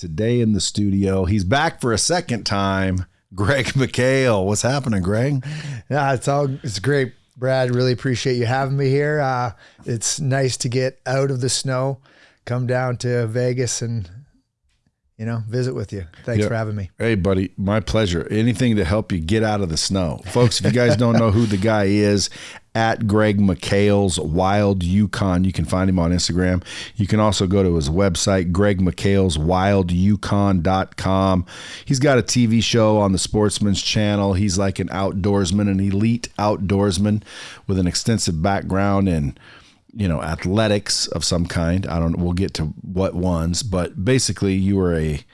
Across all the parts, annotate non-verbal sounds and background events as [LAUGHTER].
Today in the studio, he's back for a second time. Greg McHale. What's happening, Greg? Yeah, it's all it's great, Brad. Really appreciate you having me here. Uh, it's nice to get out of the snow, come down to Vegas, and you know visit with you. Thanks Yeah. for having me. Hey, buddy, my pleasure. Anything to help you get out of the snow. Folks, if you guys don't know who the guy is, at Greg McHale's Wild Yukon, you can find him on Instagram. You can also go to his website, Greg McHale's wildyukon.com. He's got a TV show on the Sportsman's Channel. He's like an outdoorsman, an elite outdoorsman with an extensive background in you know athletics of some kind. I don't we'll get to what ones but basically you are a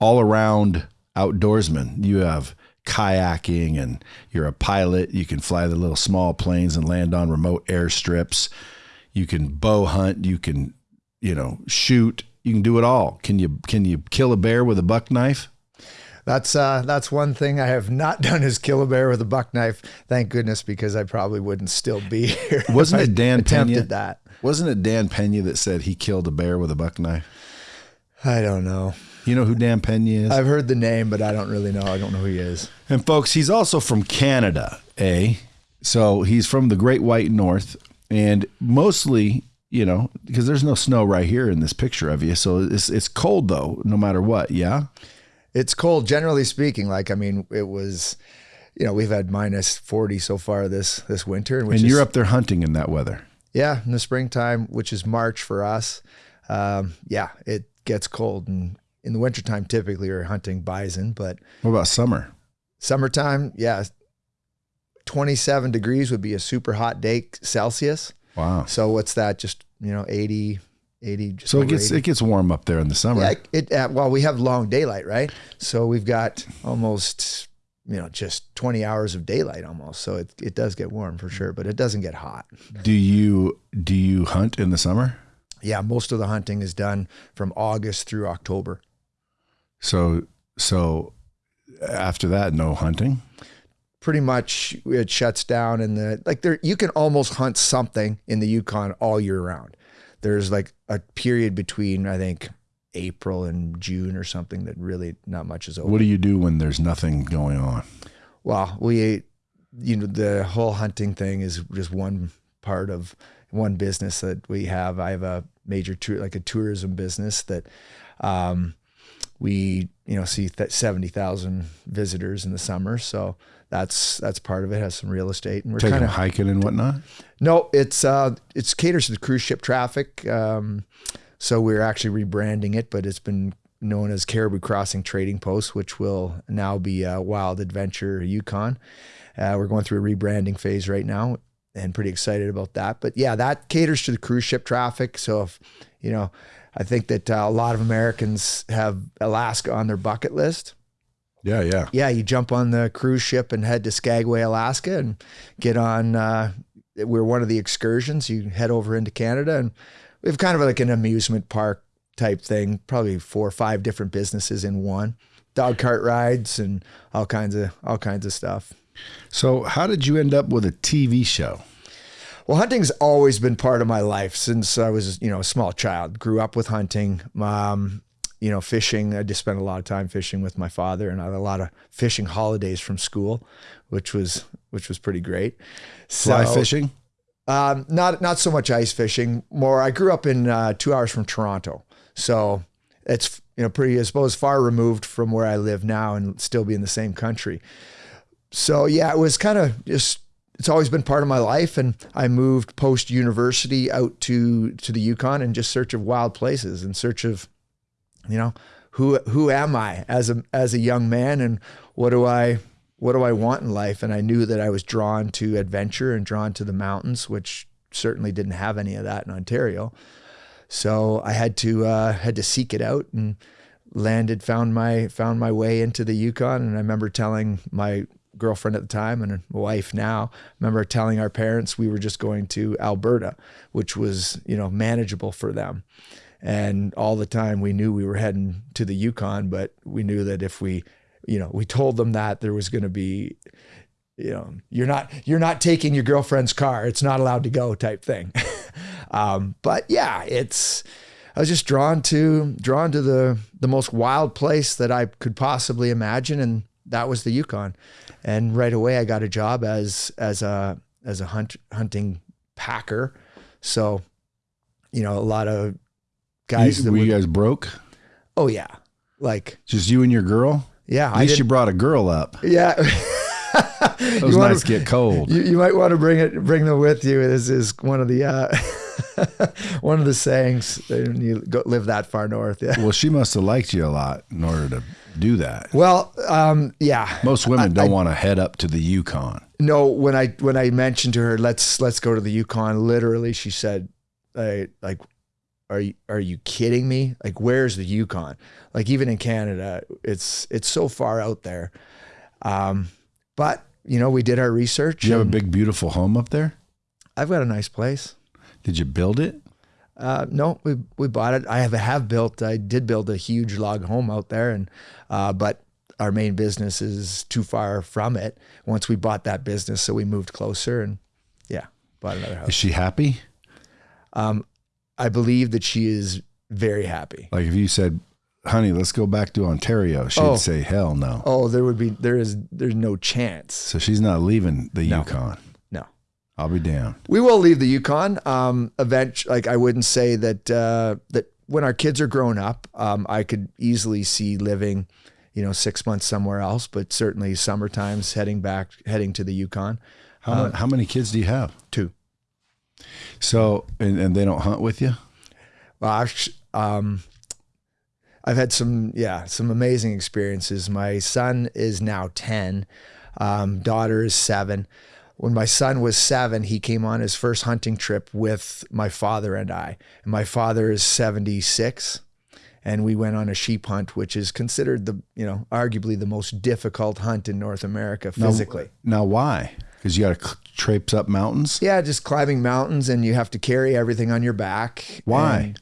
all-around outdoorsman. You have kayaking and you're a pilot. You can fly the little small planes and land on remote airstrips. You can bow hunt. You can you know shoot. You can do it all. Can you can you kill a bear with a buck knife That's uh, that's one thing I have not [LAUGHS] done is kill a bear with a buck knife. Thank goodness, because I probably wouldn't still be [LAUGHS] here. Wasn't it Dan attempted Pena? that? wasn't it dan pena that said he killed a bear with a buck knife I don't know. you know who dan pena is I've heard the name, but I don't really know. I don't know who he is. And folks, he's also from Canada, eh? So he's from the Great White North, and mostly, you know, because there's no snow right here in this picture of you. So it's it's cold though, no matter what. Yeah. It's cold, generally speaking. Like I mean, it was, you know, we've had minus forty so far this this winter, which and is, you're up there hunting in that weather. Yeah, in the springtime, which is March for us. Um, yeah, it gets cold, and in the wintertime, typically we're hunting bison, but What about summer? summertime, yeah, 27 degrees would be a super hot day Celsius. Wow. So what's that? Just you know, 80, 80. Just So it gets 80. it gets warm up there in the summer. Yeah, it, well, we have long daylight, right? So we've got almost, you know, just 20 hours of daylight almost. So it, it does get warm for sure, but it doesn't get hot. Do you do you hunt in the summer? Yeah, most of the hunting is done from August through October. So so after that, no hunting. Pretty much it shuts down in the like there you can almost hunt something in the Yukon all year round. There's like a period between I think April and June or something that really not much is open. What do you do when there's nothing going on? Well, we, you know, the whole hunting thing is just one part of one business that we have. I have a major tour, like a tourism business that, um, we, you know, see that 70,000 visitors in the summer. So that's, that's part of it has some real estate and we're kind of, hiking and whatnot. no, it's, uh, it's caters to the cruise ship traffic. Um, so we're actually rebranding it, but it's been known as Caribou Crossing Trading Post, which will now be uh, Wild Adventure Yukon. Uh, we're going through a rebranding phase right now and pretty excited about that. But yeah, that caters to the cruise ship traffic. So if, you know, I think that uh, a lot of Americans have Alaska on their bucket list. Yeah, yeah. Yeah, you jump on the cruise ship and head to Skagway, Alaska, and get on. Uh, we're one of the excursions. You head over into Canada, and we have kind of like an amusement park type thing. Probably four or five different businesses in one. Dog cart rides and all kinds of all kinds of stuff. So how did you end up with a TV show? Well, hunting's always been part of my life since I was, you know, a small child. Grew up with hunting. Um, you know, fishing. I just spent a lot of time fishing with my father, and I had a lot of fishing holidays from school, which was which was pretty great. Fly So, fishing? Um, not not so much ice fishing. More, I grew up in uh, two hours from Toronto, so it's you know pretty, I suppose, far removed from where I live now, and still be in the same country. So yeah, it was kind of just. It's always been part of my life, and I moved post university out to to the Yukon in just search of wild places, in search of, you know, who who am I as a as a young man, and what do I what do I want in life? And I knew that I was drawn to adventure and drawn to the mountains, which certainly didn't have any of that in Ontario. So I had to uh, had to seek it out and landed found my found my way into the Yukon. And I remember telling my girlfriend at the time and wife now I remember telling our parents we were just going to Alberta, which was you know manageable for them. And all the time we knew we were heading to the Yukon, but we knew that if we you know, we told them that there was going to be, you know, you're not you're not taking your girlfriend's car. It's not allowed to go type thing. [LAUGHS] um, but yeah, it's I was just drawn to drawn to the the most wild place that I could possibly imagine, and that was the Yukon. And right away, I got a job as as a as a hunt hunting packer. So, you know, a lot of guys. You- that were would, you guys broke? oh yeah, like Just you and your girl? yeah, At I least you brought a girl up. yeah. [LAUGHS] Those You wanna- get cold. You, you might want to bring it, bring them with you. This is one of the uh, [LAUGHS] one of the sayings when you go, live that far north. Yeah. well, she must have liked you a lot in order to do that. Well, um, yeah. Most women don't want to head up to the Yukon. No, when I when I mentioned to her, let's let's go to the Yukon. Literally, she said, I, "Like, are you are you kidding me? Like, where's the Yukon? Like, even in Canada, it's it's so far out there." Um, but you know, we did our research. Do you have a big, beautiful home up there? I've got a nice place. Did you build it? Uh, no, we we bought it. I have have built. I did build a huge log home out there, and uh, but our main business is too far from it. Once we bought that business, so we moved closer, and yeah, bought another house. Is she happy? I believe that she is very happy. Like if you said, honey, let's go back to Ontario, she'd Oh. say, hell no. Oh, there would be there is there's no chance. So she's not leaving the No. Yukon. No. I'll be down. We will leave the Yukon. Um, event like I wouldn't say that uh, that when our kids are grown up, um, I could easily see living, you know, six months somewhere else. But certainly summer times, heading back, heading to the Yukon. How, Uh, how many kids do you have? Two. So, and, and they don't hunt with you? Well, I've, um, I've had some, yeah, some amazing experiences. My son is now 10, um, daughter is seven. When my son was seven, he came on his first hunting trip with my father and I. And my father is 76. And we went on a sheep hunt, which is considered the, you know, arguably the most difficult hunt in North America physically. Now, why? Because you got to traipse up mountains? Yeah, just climbing mountains and you have to carry everything on your back. Why? And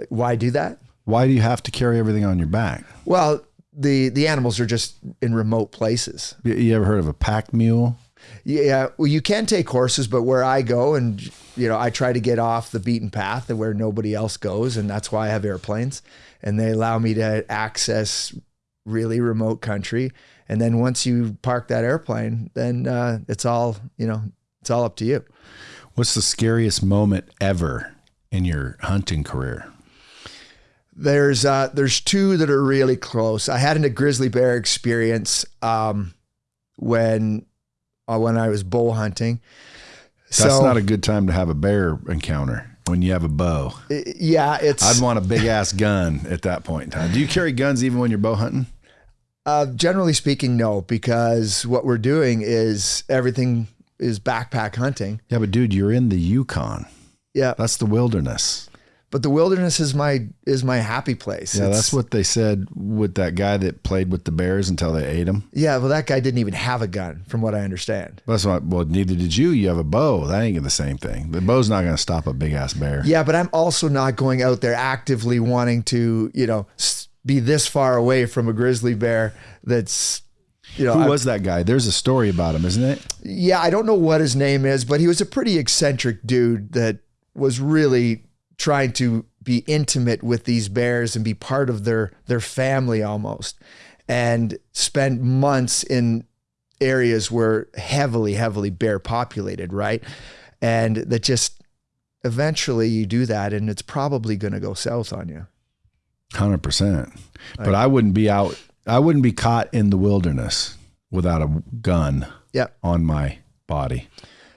uh, why do that? Why do you have to carry everything on your back? Well, the the animals are just in remote places. You- You ever heard of a pack mule? Yeah, well, you can take horses, but where I go, and you know, I try to get off the beaten path and where nobody else goes, and that's why I have airplanes, and they allow me to access really remote country. And then once you park that airplane, then uh, it's all you know, it's all up to you. What's the scariest moment ever in your hunting career? There's uh, there's two that are really close. I had a grizzly bear experience um, when uh, when I was bow hunting. That's not a good time to have a bear encounter when you have a bow. yeah, it's I'd want a big ass gun at that point in time. Do you carry guns even when you're bow hunting? Uh, generally speaking, no, because what we're doing is everything is backpack hunting. Yeah, but dude, you're in the Yukon. Yeah, That's the wilderness. but the wilderness is my is my happy place. Yeah, It's- that's what they said with that guy that played with the bears until they ate him. Yeah, well, that guy didn't even have a gun, from what I understand. That's what. Well, neither did you. You have a bow. That ain't the same thing. The bow's not going to stop a big ass bear. Yeah, but I'm also not going out there actively wanting to, you know, s- be this far away from a grizzly bear. That's, you know, Who was that guy? There's a story about him, isn't it? yeah, I don't know what his name is, but he was a pretty eccentric dude that was really trying to be intimate with these bears and be part of their their family almost, and spend months in areas where heavily, heavily bear populated, right? And that just eventually you do that, and it's probably going to go south on you. Hundred percent. But I wouldn't be out. I wouldn't be caught in the wilderness without a gun Yeah. on my body.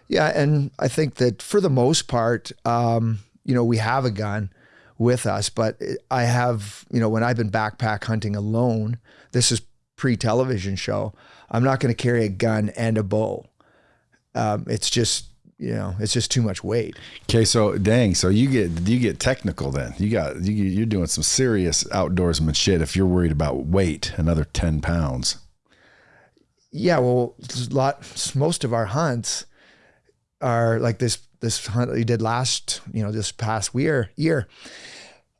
Yeah, and I think that for the most part, um, you know, we have a gun with us, but I have, you know, when I've been backpack hunting alone, this is pre-television show. I'm not going to carry a gun and a bow. Um, it's just, you know, it's just too much weight. Okay, so dang, so you get you get technical then. You got you, you're doing some serious outdoorsman shit if you're worried about weight, another ten pounds. Yeah, well, lot. Most of our hunts are like this. This hunt we did last, you know, this past year. Year,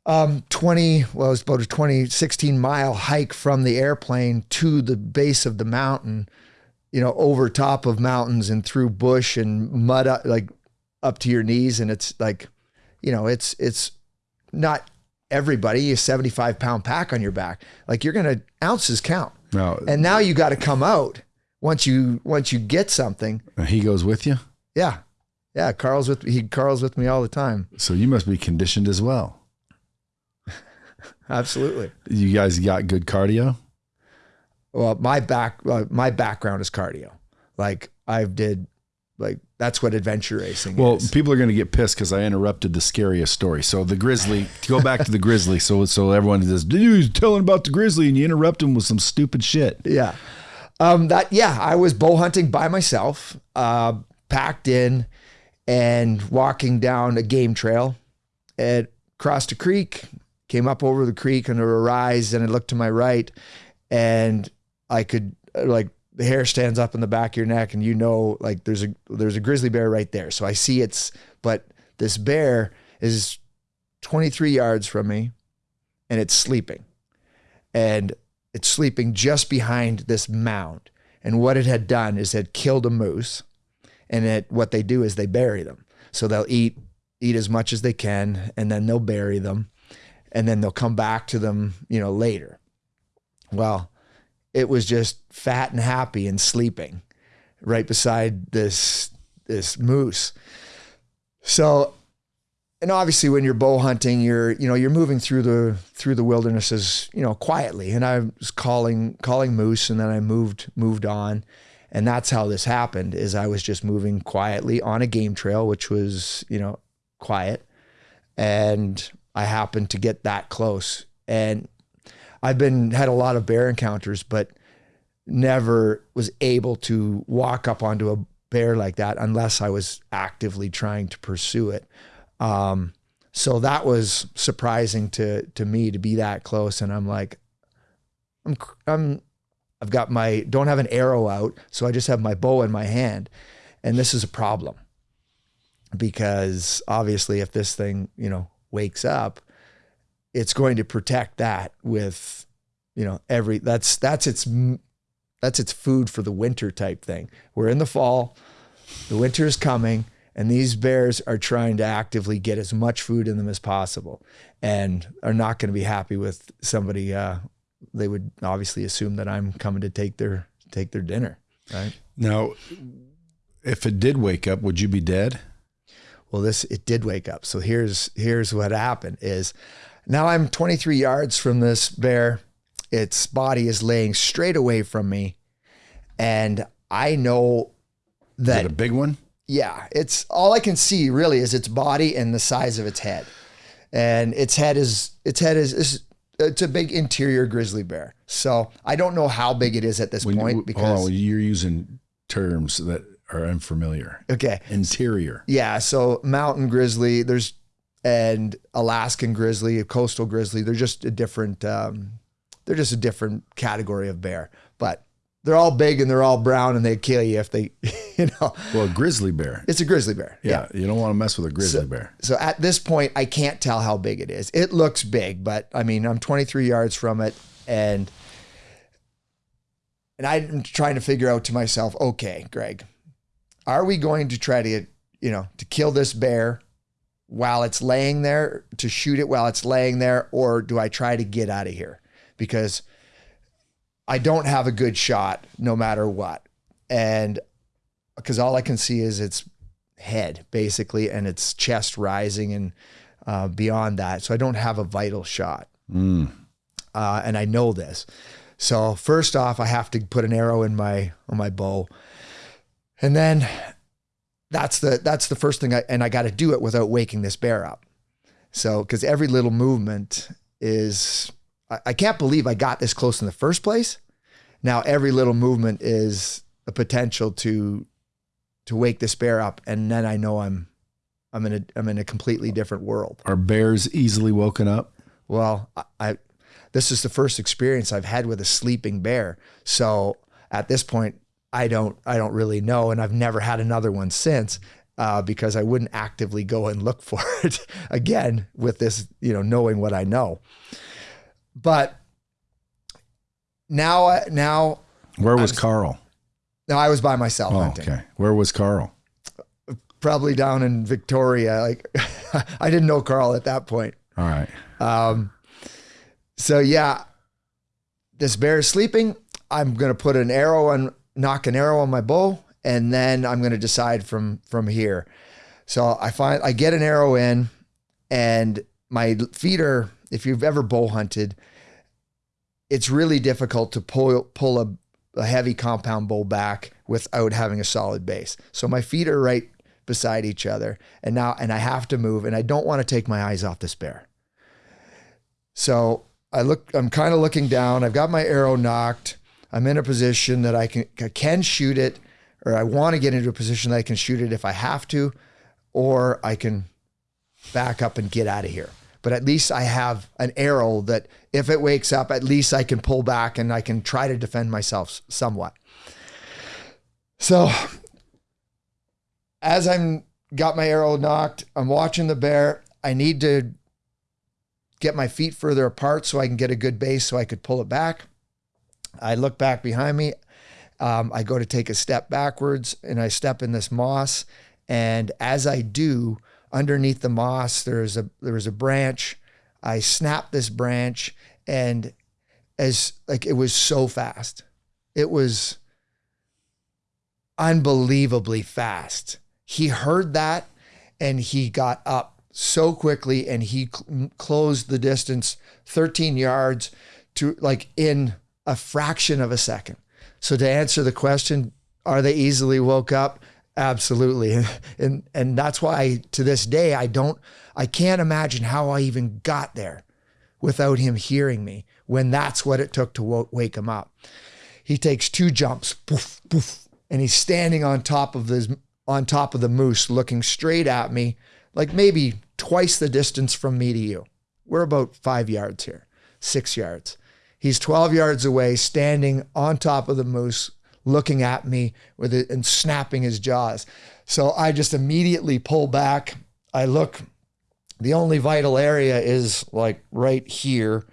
um, twenty. Well, it was about a 20, 16 mile hike from the airplane to the base of the mountain. You know, over top of mountains and through bush and mud, up, like up to your knees, and it's like, you know, it's it's not everybody, a 75 pound pack on your back. Like you're going to ounces count. Now, And now you got to come out once you, once you get something. he goes with you. Yeah. Yeah. Carl's with he Carl's with me all the time. So you must be conditioned as well. [LAUGHS] Absolutely. You guys got good cardio. Well, my back, uh, my background is cardio. Like I've did, like that's what adventure racing Well, is. people are going to get pissed because I interrupted the scariest story. So the grizzly, to go back to the grizzly. So so everyone says, "Dude, he's telling about the grizzly," and you interrupt him with some stupid shit. Yeah. Um, that yeah, I was bow hunting by myself, uh, packed in, and walking down a game trail. It crossed a creek, came up over the creek under a rise, and I looked to my right, and I could uh, like the hair stands up in the back of your neck, and you know like there's a there's a grizzly bear right there. So I see it's, but this bear is 23 yards from me, and it's sleeping, and it's sleeping just behind this mound. And what it had done is it killed a moose. And it, what they do is they bury them. So they'll eat eat as much as they can, and then they'll bury them, and then they'll come back to them, you know, later. Well, it was just fat and happy and sleeping right beside this this moose. So and obviously when you're bow hunting you're you know you're moving through the through the wildernesses you know quietly. And i was calling calling moose and then i moved moved on. And that's how this happened is i was just moving quietly on a game trail which was you know quiet. And i happened to get that close. And i've been had a lot of bear encounters but never was able to walk up onto a bear like that unless i was actively trying to pursue it. Um, so that was surprising to to me to be that close, and I'm like, I'm I'm I've got my don't have an arrow out, so I just have my bow in my hand, and this is a problem because obviously if this thing you know wakes up, it's going to protect that with you know every that's that's its that's its food for the winter type thing. We're in the fall, the winter is coming and these bears are trying to actively get as much food in them as possible and are not going to be happy with somebody uh, they would obviously assume that i'm coming to take their take their dinner right Now, if it did wake up, would you be dead? well this it did wake up so here's here's what happened is now i'm 23 yards from this bear its body is laying straight away from me and i know Is that it a big one? Yeah, it's all I can see really is its body and the size of its head. And its head is its head is, is it's a big interior grizzly bear. So I don't know how big it is at this When point because on, you're using terms that are unfamiliar. okay. Interior. Yeah, so mountain grizzly, there's and Alaskan grizzly, coastal grizzly, they're just a different um, they're just a different category of bear. But they're all big and they're all brown and they kill you if they [LAUGHS] you know. Well, a grizzly bear. It's a grizzly bear. Yeah, you don't want to mess with a grizzly bear. So at this point, I can't tell how big it is. It looks big, but I mean, I'm 23 yards from it, and and I'm trying to figure out to myself, okay, Greg, are we going to try to, you know, to kill this bear while it's laying there, to shoot it while it's laying there, or do I try to get out of here? Because I don't have a good shot no matter what. And because all I can see is its head basically and its chest rising and uh, beyond that. So I don't have a vital shot. Mm. Uh, and I know this. So first off, I have to put an arrow in my on my bow, and then that's the that's the first thing. I, and I got to do it without waking this bear up. So because every little movement is, I, I can't believe I got this close in the first place. Now every little movement is a potential to to wake this bear up, and then I know I'm I'm in a I'm in a completely different world. Are bears easily woken up? Well, I, I this is the first experience I've had with a sleeping bear. So at this point, I don't I don't really know, and I've never had another one since. Uh, because I wouldn't actively go and look [LAUGHS] for it again with this, you know, knowing what I know. But now, now, Where was was- Carl? now I was by myself Oh, hunting. okay. Where was Carl? probably down in Victoria. Like [LAUGHS] I didn't know Carl at that point. All right. Um, So yeah, this bear is sleeping. I'm gonna put an arrow on, nock an arrow on my bow, and then I'm gonna decide from from here. So I find I get an arrow in, and my feeder. If you've ever bow hunted, it's really difficult to pull pull a, a heavy compound bow back without having a solid base. So my feet are right beside each other, and now and I have to move, and I don't want to take my eyes off this bear. So I look, I'm kind of looking down. I've got my arrow nocked. I'm in a position that I can I can shoot it, or I want to get into a position that I can shoot it if I have to, or I can back up and get out of here. But at least I have an arrow that if it wakes up, at least I can pull back and I can try to defend myself somewhat. So as I'm got my arrow nocked, I'm watching the bear. I need to get my feet further apart so I can get a good base so I could pull it back. I look back behind me. Um, I go to take a step backwards and I step in this moss. And as I do, underneath the moss, there's a there's a branch. I snap this branch and as like it was so fast. It was unbelievably fast. He heard that and he got up so quickly and he cl- closed the distance 13 yards to like in a fraction of a second. So to answer the question, are they easily woke up? Absolutely. [LAUGHS] And and, that's why to this day I don't I can't imagine how I even got there without him hearing me when that's what it took to wake him up. He takes two jumps, poof, poof, and he's standing on top of this on top of the moose looking straight at me like maybe twice the distance from me to you. We're about 5 yards here. 6 yards. He's 12 yards away standing on top of the moose looking at me with it and snapping his jaws. So I just immediately pull back. I look the only vital area is like right here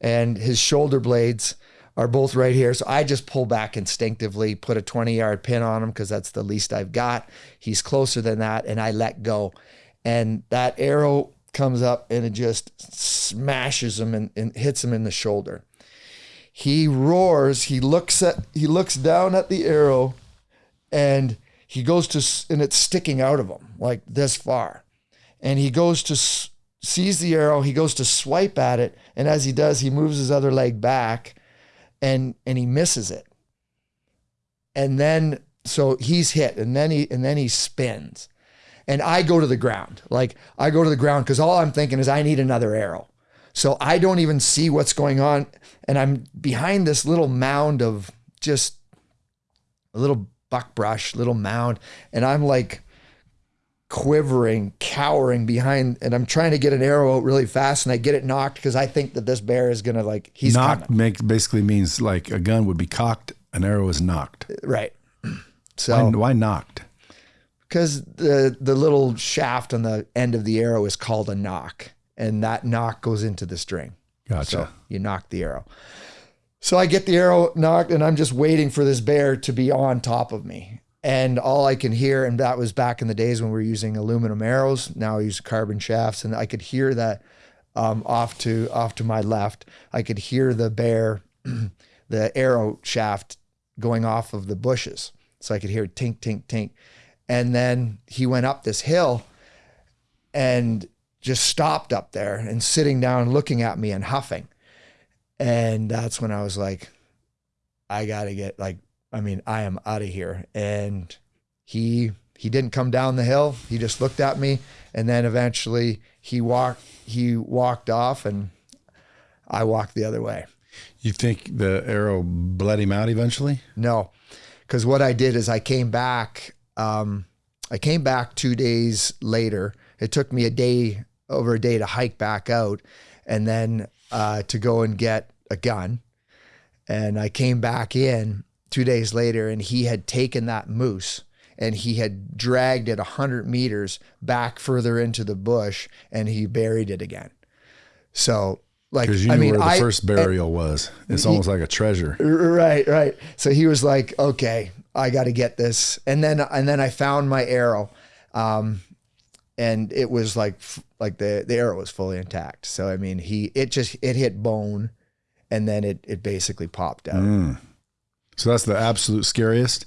and his shoulder blades are both right here. So I just pull back instinctively, put a 20 yard pin on him because that's the least I've got. He's closer than that, and I let go. And that arrow comes up and it just smashes him and, and hits him in the shoulder. He roars, he looks at he looks down at the arrow and he goes to and it's sticking out of him like this far. And he goes to sees the arrow, he goes to swipe at it, and as he does, he moves his other leg back and and he misses it. And then so he's hit and then he and then he spins. And I go to the ground. Like I go to the ground cuz all I'm thinking is I need another arrow. So I don't even see what's going on and I'm behind this little mound of just a little buckbrush, little mound and I'm like quivering, cowering behind, and I'm trying to get an arrow out really fast, and I get it nocked because I think that this bear is gonna like he's nocked coming. make, basically means like a gun would be cocked, an arrow is nocked. right. Why, [CLEARS THROAT] So why nocked? because the the little shaft on the end of the arrow is called a nock, and that nock goes into the string. Gotcha. So you nock the arrow. So I get the arrow nocked, and I'm just waiting for this bear to be on top of me. And all I can hear, and that was back in the days when we were using aluminum arrows. Now I use carbon shafts, and I could hear that um, off to off to my left. I could hear the bear, [CLEARS THROAT] the arrow shaft going off of the bushes. So I could hear tink, tink, tink. And then he went up this hill and just stopped up there and sitting down looking at me and huffing. And that's when I was like, I gotta get like, I mean, I am out of here. And he he didn't come down the hill. He just looked at me and then eventually he walked he walked off and I walked the other way. You think the arrow bled him out eventually? No, because what I did is I came back. Um, I came back two days later. It took me a day, over a day, to hike back out, and then uh, to go and get a gun. And I came back in two days later, and he had taken that moose and he had dragged it a hundred meters back further into the bush, and he buried it again. So, like, Because you I knew mean, where the I, first burial was. It's almost like a treasure. Right, right. So he was like, "Okay, I got to get this," and then and then I found my arrow, um, and it was like like the the arrow was fully intact. So I mean, he it just it hit bone, and then it it basically popped out. Mm. So that's the absolute scariest.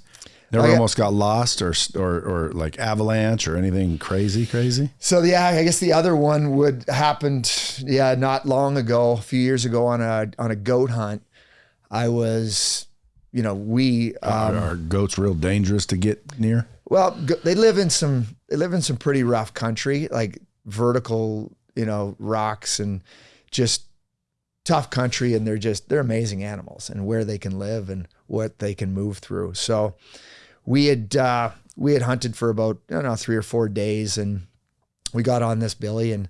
Never yeah. almost got lost or or or like avalanche or anything crazy, crazy. So yeah, I guess the other one would happened yeah not long ago, a few years ago on a on a goat hunt. I was, you know, we um, are, are goats real dangerous to get near? Well, they live in some they live in some pretty rough country, like vertical, you know, rocks and just tough country. And they're just they're amazing animals and where they can live and what they can move through. So we had uh we had hunted for about I don't know 3 or 4 days. And we got on this billy and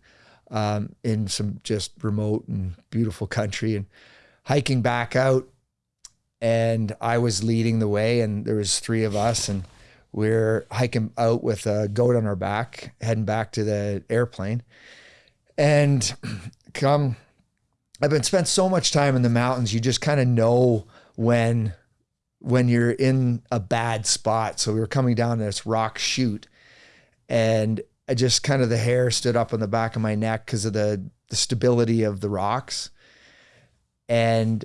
um in some just remote and beautiful country and hiking back out. And I was leading the way and there was three of us and we're hiking out with a goat on our back, heading back to the airplane. And [CLEARS THROAT] come, I've been spent so much time in the mountains, you just kind of know when when you're in a bad spot. So we were coming down this rock chute and I just kind of the hair stood up on the back of my neck because of the the stability of the rocks. And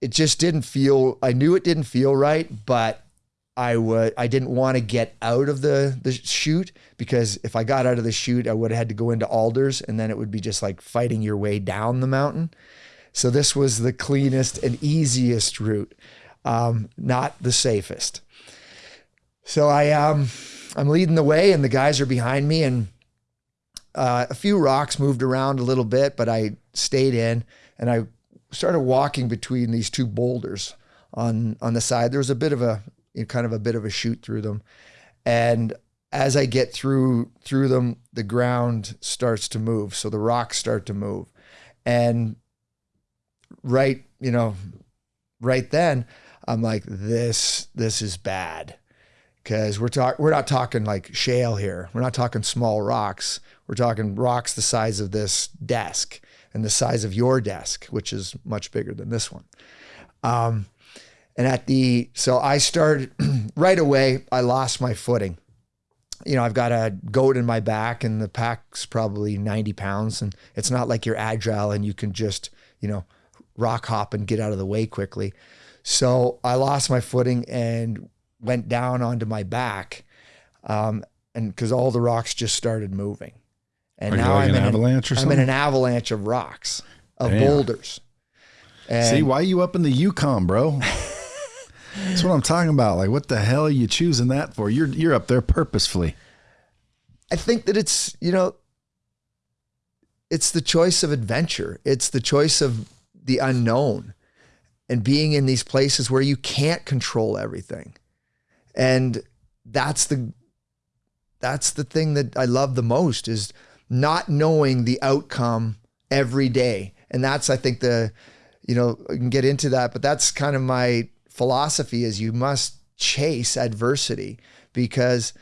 it just didn't feel I knew it didn't feel right, but I would I didn't want to get out of the the chute because if I got out of the chute, I would have had to go into alders and then it would be just like fighting your way down the mountain. So this was the cleanest and easiest route, um, not the safest. So I um I'm leading the way and the guys are behind me and uh, a few rocks moved around a little bit, but I stayed in and I started walking between these two boulders on on the side. There was a bit of a kind of a bit of a shoot through them, and as I get through through them, the ground starts to move. So the rocks start to move, and right you know, right then I'm like this this is bad because we're talking we're not talking like shale here. We're not talking small rocks. We're talking rocks the size of this desk and the size of your desk, which is much bigger than this one. Um, and at the so I started [CLEARS THROAT] right away. I lost my footing. You know, I've got a goat in my back, and the pack's probably ninety pounds, and it's not like you're agile and you can just you know rock hop and get out of the way quickly. So I lost my footing and went down onto my back, um, and because all the rocks just started moving, and Are now like I'm an in avalanche or something? I'm in an avalanche of rocks, of Damn. boulders. And See, why you up in the Yukon, bro? [LAUGHS] That's what I'm talking about. Like, what the hell are you choosing that for? You're you're up there purposefully. I think that it's you know, it's the choice of adventure. It's the choice of the unknown, and being in these places where you can't control everything, and that's the that's the thing that I love the most is not knowing the outcome every day, and that's I think the you know I can get into that, but that's kind of my philosophy is you must chase adversity because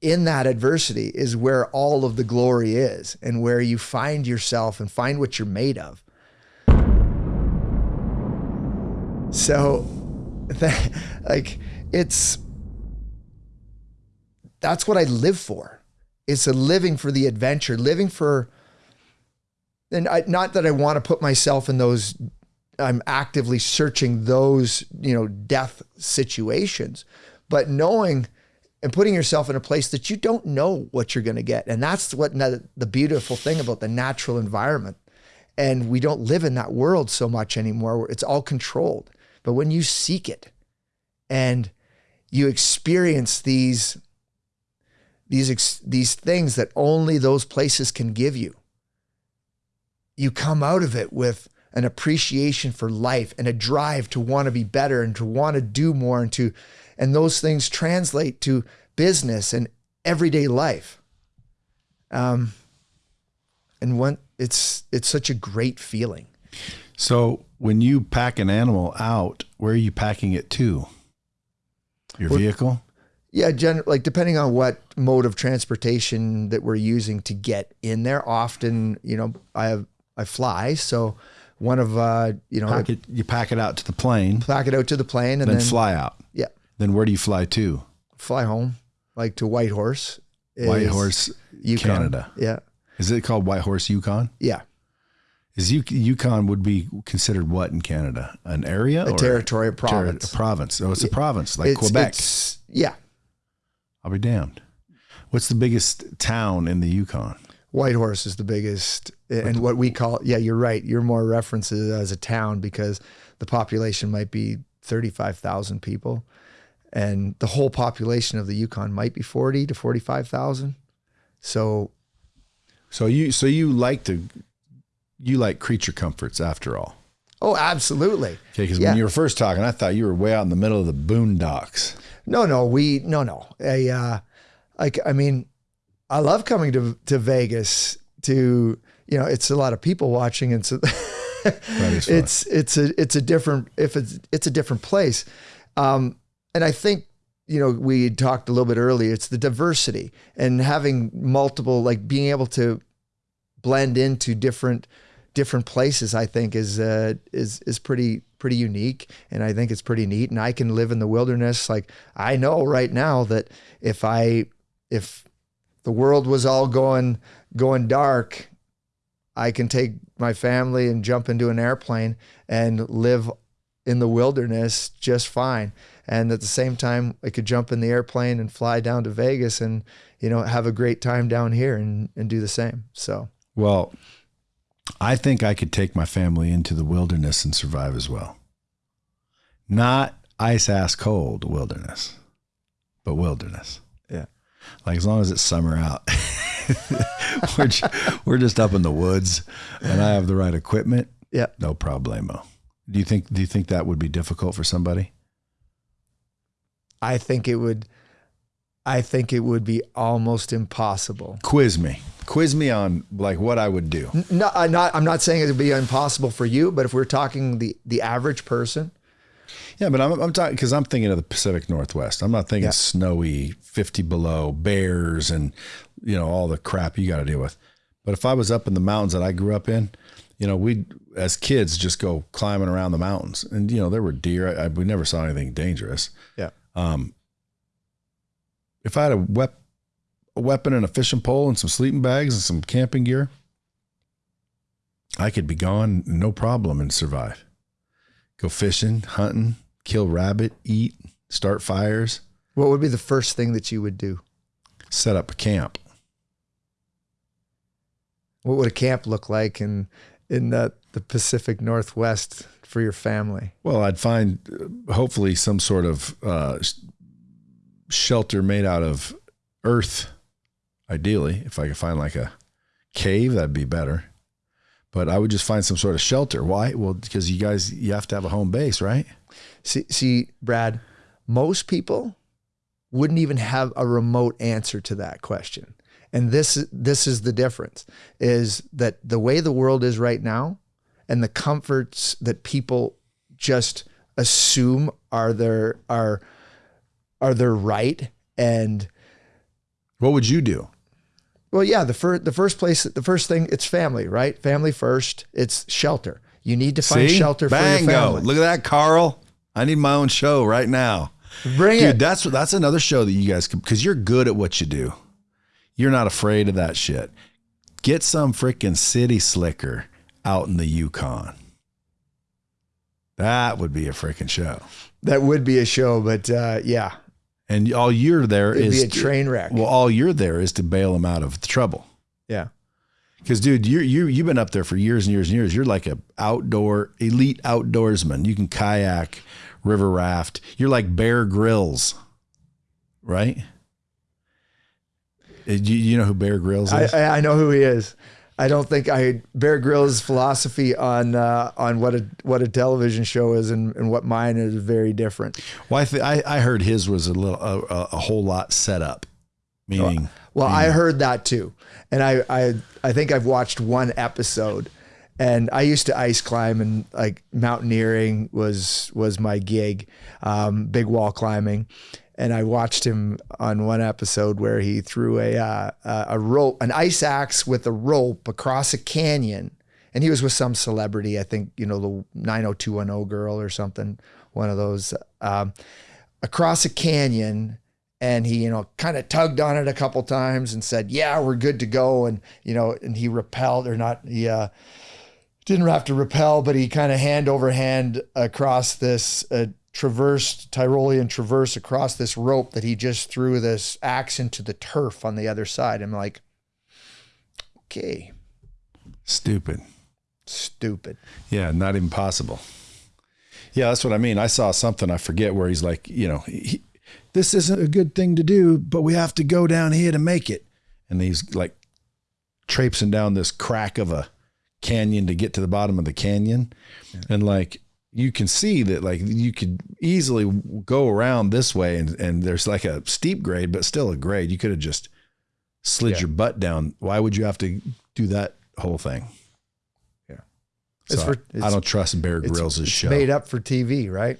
in that adversity is where all of the glory is and where you find yourself and find what you're made of. So, [LAUGHS] like, it's that's what I live for. It's a living for the adventure, living for, and I, not that I want to put myself in those, I'm actively searching those, you know, death situations, but knowing and putting yourself in a place that you don't know what you're going to get. And that's what the beautiful thing about the natural environment. And we don't live in that world so much anymore it's all controlled. But when you seek it and you experience these these these things that only those places can give you, you come out of it with an appreciation for life and a drive to want to be better and to want to do more and to and those things translate to business and everyday life um and when it's it's such a great feeling So, when you pack an animal out, where are you packing it to? Your vehicle? yeah gen- like depending on what mode of transportation that we're using to get in there often you know i have i fly so one of uh you know Pack it, you pack it out to the plane, pack it out to the plane and then, then, fly out. yeah Then where do you fly to? fly home like to whitehorse is Whitehorse, Yukon. Canada. Yeah, Is it called Whitehorse Yukon? yeah, Is Yuk- Yukon would be considered what in Canada? An area a or territory, a province. a province. Oh, it's a province like It's- Quebec. it's- yeah, I'll be damned. What's the biggest town in the Yukon? Whitehorse is the biggest, and what we call yeah, you're right. You're more references as a town because the population might be thirty five thousand people, and the whole population of the Yukon might be forty to forty five thousand. So So you so you like to you like creature comforts after all. oh, absolutely. Okay, because Yeah. when you were first talking, I thought you were way out in the middle of the boondocks. No, no, we no, no. I, uh, like, I mean, I love coming to to Vegas. To you know, it's a lot of people watching, and so [LAUGHS] it's it's a it's a different if it's it's a different place. Um, and I think you know we talked a little bit earlier. It's the diversity and having multiple, like being able to blend into different different places. I think is uh, is is pretty pretty unique, and I think it's pretty neat. And I can live in the wilderness. Like I know right now that if I if the world was all going going dark, I can take my family and jump into an airplane and live in the wilderness just fine. And at the same time, I could jump in the airplane and fly down to Vegas and, you know, have a great time down here and, and do the same. So, Well, I think I could take my family into the wilderness and survive as well. Not ice ass cold wilderness, but wilderness. Like as long as it's summer out, [LAUGHS] we're, we're just up in the woods and I have the right equipment. yeah. No problemo. Do you think, do you think that would be difficult for somebody? I think it would, I think it would be almost impossible. Quiz me, quiz me on like what I would do. No, I'm not, I'm not saying it would be impossible for you, but if we're talking the, the average person, Yeah, but I'm, I'm talking because I'm thinking of the Pacific Northwest. I'm not thinking Yeah. snowy, 50 below, bears, and you know all the crap you got to deal with. But if I was up in the mountains that I grew up in, you know, we as kids just go climbing around the mountains, and you know there were deer. I, I, we never saw anything dangerous. yeah. Um, if I had a, wep- a weapon and a fishing pole and some sleeping bags and some camping gear, I could be gone no problem and survive. Go fishing, hunting, kill rabbit, eat, start fires, What would be the first thing that you would do? set up a camp. What would a camp look like in in the, the Pacific Northwest for your family? Well, I'd find uh, hopefully some sort of uh, shelter made out of earth. Ideally, if I could find like a cave, that'd be better. But I would just find some sort of shelter. Why? Well, because you guys, you have to have a home base, right? See, see, Brad, most people wouldn't even have a remote answer to that question. And this this is the difference is that the way the world is right now and the comforts that people just assume are their are are their right and What would you do? well yeah the first the first place the first thing it's family right family first it's shelter you need to find See? shelter for your Bango. family Look at that, Carl. I need my own show right now. bring Dude, it that's that's another show that you guys can because you're good at what you do. You're not afraid of that shit. Get some freaking city slicker out in the Yukon. That would be a freaking show. that would be a show but uh, yeah And all you're there it'd is be a train wreck well, all you're there is to bail them out of the trouble. yeah Because, dude, you you you've been up there for years and years and years. You're like a outdoor elite outdoorsman. You can kayak, river raft. You're like Bear Grylls, right? Uh, You, you know who Bear Grylls is? I I know who he is. I don't think I Bear Grylls' philosophy on uh, on what a what a television show is and, and what mine is very different. well, I, th- I I heard his was a little a, a, a whole lot set up, meaning Well, I heard that too, and I I I think I've watched one episode, and I used to ice climb and like mountaineering was was my gig, um, big wall climbing, and I watched him on one episode where he threw a uh, a a rope, an ice axe with a rope across a canyon, and he was with some celebrity, I think you know the nine hundred two one zero girl or something, one of those, um, across a canyon and he, you know, kind of tugged on it a couple times and said, "Yeah, we're good to go." And you know, and he repelled or not, he uh, didn't have to repel, but he kind of hand over hand across this uh, traversed Tyrolean traverse across this rope that he just threw this axe into the turf on the other side. I'm like, okay, Stupid. stupid. Yeah, not impossible. Yeah, that's what I mean. I saw something, I forget where he's like, you know, he, this isn't a good thing to do, but we have to go down here to make it. And he's like traipsing down this crack of a canyon to get to the bottom of the canyon. And like, you can see that like you could easily go around this way and, and there's like a steep grade, but still a grade. You could have just slid Yeah. your butt down. Why would you have to do that whole thing? Yeah. It's So for- I it's- don't trust Bear Grylls' show. made up for TV, right?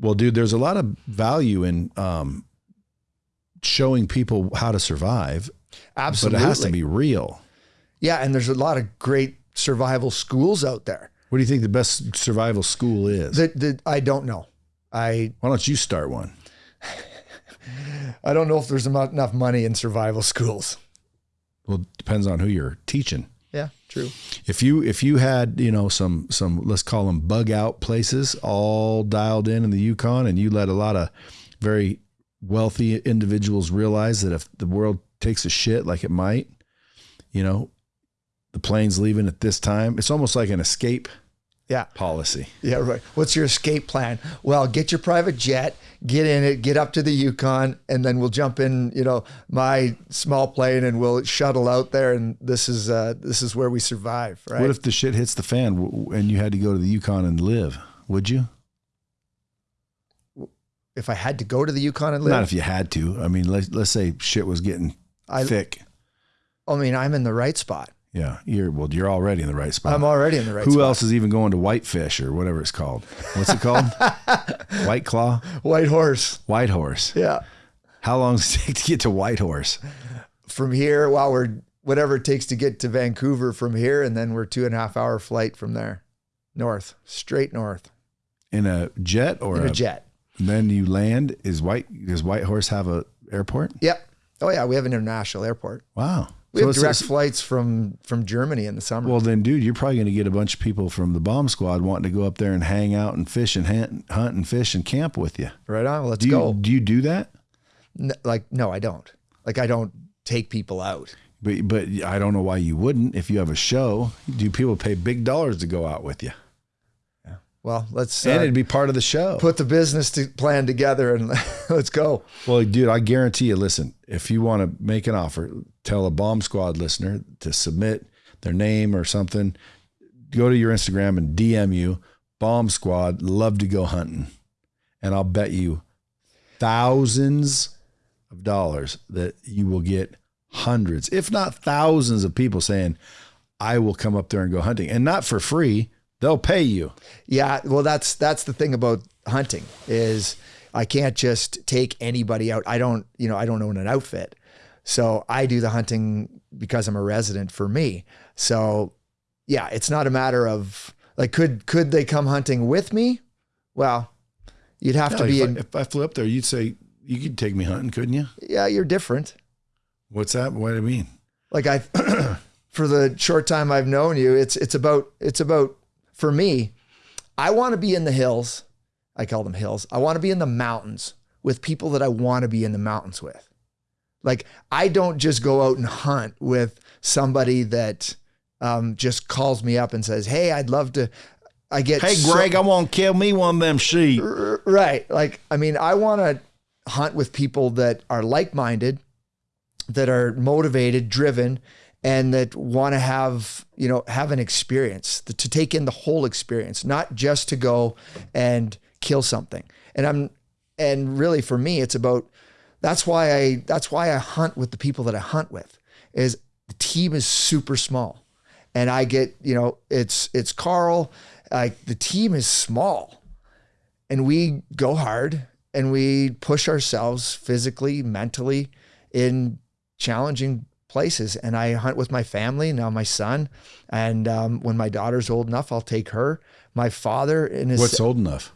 Well, dude, there's a lot of value in um, showing people how to survive, Absolutely. but it has to be real. Yeah, and there's a lot of great survival schools out there. What do you think the best survival school is? That, that I don't know. I Why don't you start one? [LAUGHS] I don't know if there's enough money in survival schools. Well, it depends on who you're teaching. Yeah, true. If you if you had you know some some let's call them bug out places all dialed in in the Yukon, and you let a lot of very wealthy individuals realize that if the world takes a shit like it might, you know, the plane's leaving at this time. It's almost like an escape Yeah. policy. Yeah, right. What's your escape plan? Well, get your private jet, get in it, get up to the Yukon, and then we'll jump in, you know, my small plane and we'll shuttle out there and this is uh this is where we survive, right? What if the shit hits the fan and you had to go to the Yukon and live? Would you? if I had to go to the Yukon and live? Not if you had to. I mean, let's let's say shit was getting I- thick. I mean, I'm in the right spot. Yeah, you're well. You're already in the right spot. I'm already in the right spot. Who spot. else is even going to Whitefish or whatever it's called? What's it called? [LAUGHS] White Claw, Whitehorse. White Horse. Yeah. How long does it take to get to Whitehorse? From here, while we're whatever it takes to get to Vancouver from here, and then we're two and a half hour flight from there. North. Straight north. In a jet or In a jet. Then you land. Is White does Whitehorse have a airport? Yep. Oh yeah, we have an international airport. Wow. We So have direct flights from from Germany in the summer. Well, then, dude, you're probably going to get a bunch of people from the bomb squad wanting to go up there and hang out and fish and hunt, hunt and fish and camp with you. right on. Let's Do you go. do you do that? N- like no, I don't. Like I don't take people out. But but I don't know why you wouldn't if you have a show. Do people pay big dollars to go out with you? Well, let's And uh, it'd be part of the show. put the business to plan together and [LAUGHS] let's go. Well, dude, I guarantee you. Listen, if you want to make an offer, tell a bomb squad listener to submit their name or something. Go to your Instagram and DM you bomb squad. Love to go hunting, and I'll bet you thousands of dollars that you will get hundreds, if not thousands, of people saying, "I will come up there and go hunting," and not for free. They'll pay you. Yeah, well, that's that's the thing about hunting is I can't just take anybody out. I don't, you know, I don't own an outfit, so I do the hunting because I'm a resident for me. So, yeah, it's not a matter of like could could they come hunting with me? Well, you'd have to if, be I, if I flew up there, you'd say you could take me hunting, couldn't you? Yeah, you're different. What's that? What do you mean? Like I, [CLEARS THROAT] for the short time I've known you, it's it's about it's about for me. I want to be in the hills. I call them hills. I want to be in the mountains with people that I want to be in the mountains with. Like I don't just go out and hunt with somebody that um, just calls me up and says, "Hey, I'd love to." I get Hey, so- Greg, I want to kill me one of them sheep. Right. Like, I mean, I want to hunt with people that are like minded, that are motivated, driven, and that want to have, you know, have an experience, to take in the whole experience, not just to go and kill something. And I'm, and really for me, it's about, that's why I, that's why I hunt with the people that I hunt with is the team is super small. And I get, you know, it's, it's Carl, like the team is small and we go hard and we push ourselves physically, mentally in challenging places. And I hunt with my family, now my son. And um, when my daughter's old enough, I'll take her. My father in his What's old enough?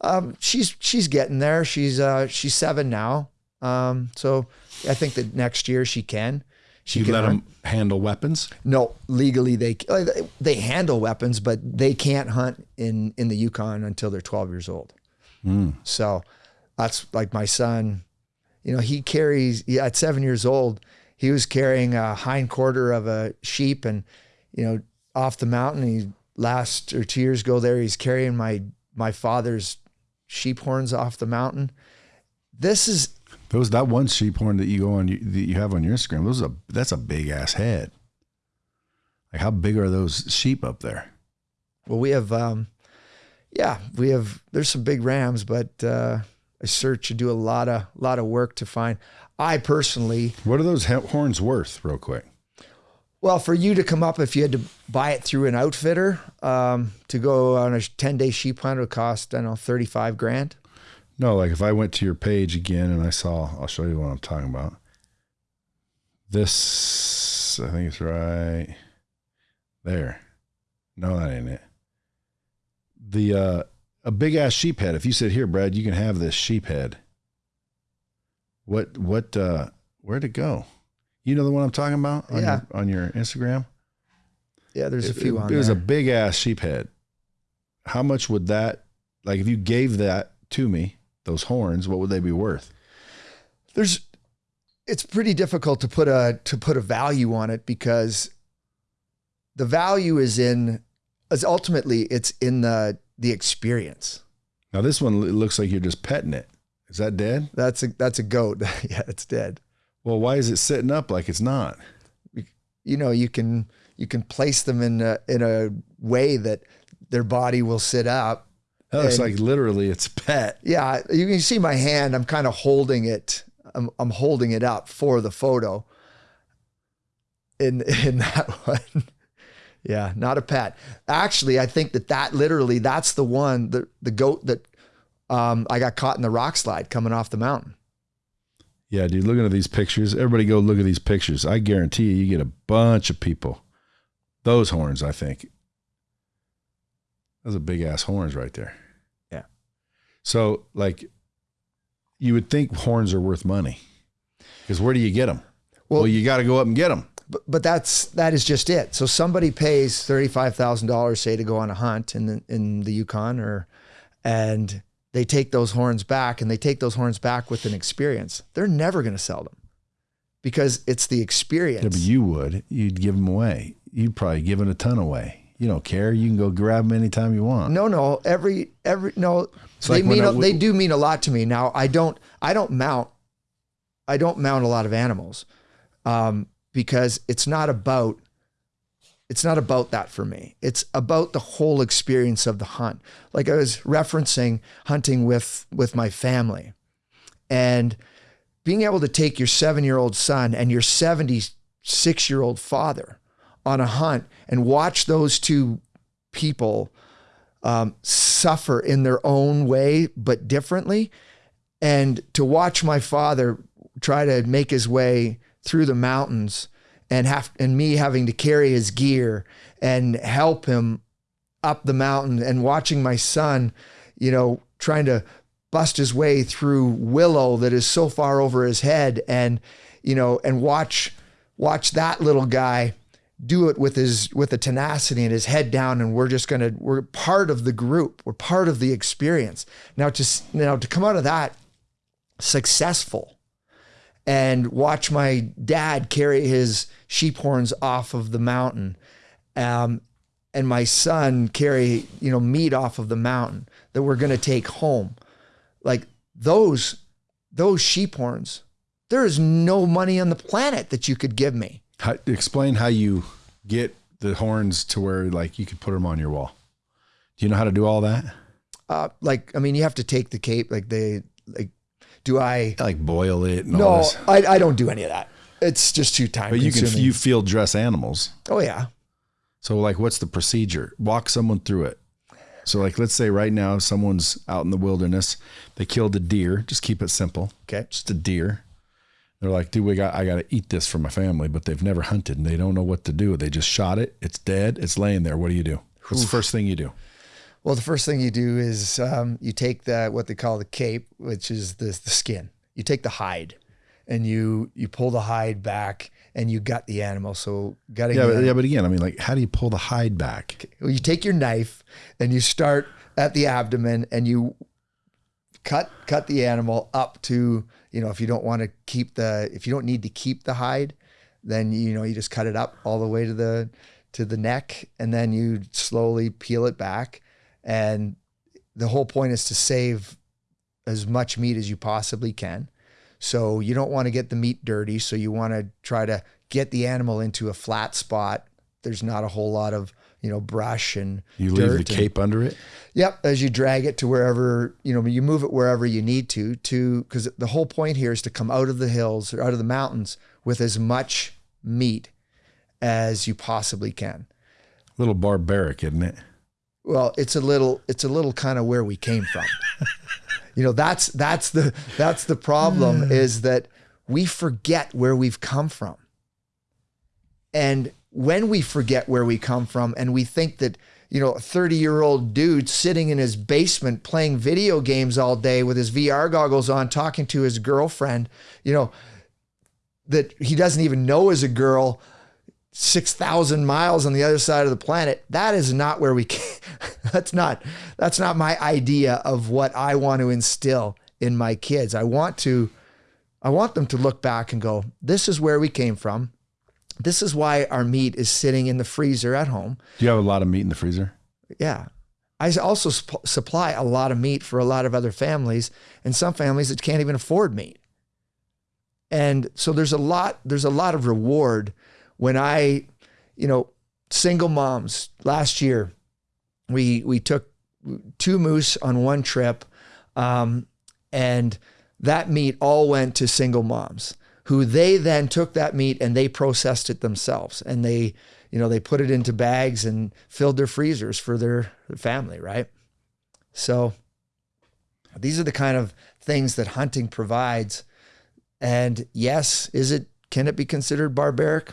um, she's she's getting there. She's uh she's seven now. Um, so I think that next year she can. She You can let hunt. them handle weapons. No, legally they they handle weapons, but they can't hunt in in the Yukon until they're 12 years old. So that's like my son. You know, he carries yeah, at seven years old. He was carrying a hind quarter of a sheep, and you know, off the mountain. He last or two years ago there, he's carrying my my father's sheep horns off the mountain. This is Those that one sheep horn that you go on that you have on your Instagram. Those are that's a big ass head. Like how big are those sheep up there? Well, we have, um, yeah, we have. There's some big rams, but uh, I search and do a lot of lot of work to find. I personally, What are those horns worth, real quick? well, for you to come up, if you had to buy it through an outfitter um, to go on a 10 day sheep hunt, it would cost I don't know 35 grand. No, like if I went to your page again and I saw, I'll show you what I'm talking about. This, I think it's right there. No, that ain't it. The uh, a big ass sheep head. If you said here, Brad, you can have this sheep head. What what uh where'd it go? You know the one I'm talking about on Yeah. your on your Instagram? Yeah, there's a few it, on it was there. a big ass sheep head. How much would that like if you gave that to me, those horns, what would they be worth? there's it's pretty difficult to put a to put a value on it because the value is in is ultimately it's in the the experience. Now this one looks like you're just petting it. Is that dead? That's a that's a goat. [LAUGHS] yeah, it's dead. Well, why is it sitting up like it's not? You know, you can you can place them in a, in a way that their body will sit up. Oh, that looks And- like literally it's pet. Yeah, you can see my hand. I'm kind of holding it. I'm I'm holding it up for the photo. In [LAUGHS] in that one. Yeah, not a pet. Actually, I think that that literally that's the one the the goat that um, I got caught in the rock slide coming off the mountain. Yeah, dude, looking at these pictures. Everybody go look at these pictures. I guarantee you, you get a bunch of people. Those horns, I think. Those are big ass horns right there. Yeah. So, like, you would think horns are worth money. Because where do you get them? Well, Well- you got to go up and get them. But, but that's that is just it. So somebody pays thirty five thousand dollars, say, to go on a hunt in the, in the Yukon, or and they take those horns back, and they take those horns back with an experience. They're never going to sell them because it's the experience. Yeah, but you would. You'd give them away. You'd probably give it a ton away. You don't care. You can go grab them anytime you want. no, no, every every no, they like mean I a- w- they do mean a lot to me. Now I don't I don't mount I don't mount a lot of animals um, because it's not about it's not about that for me. It's about the whole experience of the hunt. Like I was referencing hunting with with my family and being able to take your 7-year-old son and your 76-year-old father on a hunt and watch those two people um, suffer in their own way but differently and to watch my father try to make his way through the mountains and have and me having to carry his gear and help him up the mountain and watching my son you know trying to bust his way through willow that is so far over his head and you know and watch watch that little guy do it with his with a tenacity and his head down and we're just going to we're part of the group. We're part of the experience. Now to now to come out of that successful and watch my dad carry his sheep horns off of the mountain um, and my son carry you know meat off of the mountain that we're going to take home like those those sheep horns there is no money on the planet that you could give me How, explain how you get the horns to where like you could put them on your wall. Do you know how to do all that? uh, like i mean you have to take the cape like they like do i Like boil it and all no. I, I don't do any of that it's just too time But you can you field dress animals. oh yeah So like what's the procedure? Walk someone through it. So like let's say right now someone's out in the wilderness, they killed a deer, just keep it simple. okay Just a deer. They're like, dude, we got I gotta eat this for my family, but they've never hunted and they don't know what to do. They just shot it, it's dead, it's laying there. What do you do? What's the first thing you do? Well, the first thing you do is um, you take the what they call the cape, which is the the skin, you take the hide and you you pull the hide back and you gut the animal. So gutting Yeah, but, yeah, but again, I mean, like, how do you pull the hide back? well, you take your knife and you start at the abdomen and you cut cut the animal up to you know if you don't want to keep the if you don't need to keep the hide then you know you just cut it up all the way to the to the neck and then you slowly peel it back and the whole point is to save as much meat as you possibly can so you don't want to get the meat dirty so you want to try to get the animal into a flat spot there's not a whole lot of you know brush and You leave the and- cape under it. Yep, as you drag it to wherever, you know, you move it wherever you need to to cuz the whole point here is to come out of the hills or out of the mountains with as much meat as you possibly can. A little barbaric, isn't it? Well, it's a little it's a little kind of where we came from. [LAUGHS] you know, that's that's the that's the problem hmm. is that we forget where we've come from. And when we forget where we come from and we think that, you know, a 30 year old dude sitting in his basement playing video games all day with his VR goggles on, talking to his girlfriend, you know, that he doesn't even know is a girl 6,000 miles on the other side of the planet. That is not where we came. [LAUGHS] that's not, that's not my idea of what I want to instill in my kids. I want to, I want them to look back and go, this is where we came from. This is why our meat is sitting in the freezer at home. Do you have a lot of meat in the freezer? Yeah. I also supp- supply a lot of meat for a lot of other families and some families that can't even afford meat. And so there's a lot there's a lot of reward when I, you know, single moms last year we we took two moose on one trip um, and that meat all went to single moms who they then took that meat and they processed it themselves. And they you know they put it into bags and filled their freezers for their family right? So these are the kind of things that hunting provides. And yes is it can it be considered barbaric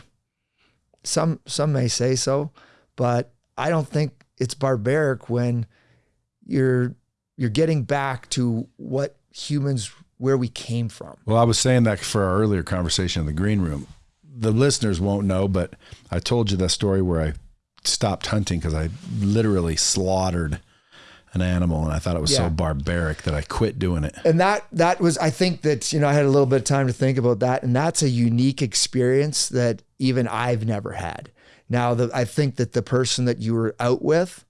some some may say so but i don't think it's barbaric when you're you're getting back to what humans where we came from Well, I was saying that for our earlier conversation in the green room. The listeners won't know, but I told you that story where I stopped hunting because I literally slaughtered an animal and I thought it was Yeah. so barbaric that I quit doing it. and that that was i think that you know i had a little bit of time to think about that and that's a unique experience that even i've never had now the, i think that the person that you were out with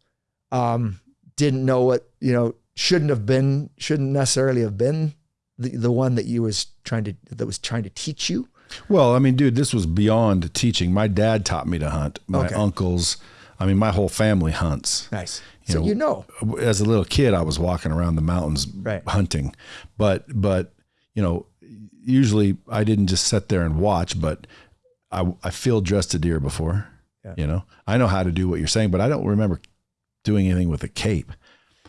um, didn't know what you know shouldn't have been shouldn't necessarily have been the, the one that you was trying to that was trying to teach you Well, I mean, dude, this was beyond teaching. My dad taught me to hunt. My Okay. uncles, I mean, my whole family hunts. nice You so know, you know as a little kid, I was walking around the mountains Right. hunting, but but you know, usually I didn't just sit there and watch, but I I field dressed a deer before. Yeah. You know, I know how to do what you're saying, but I don't remember doing anything with a cape.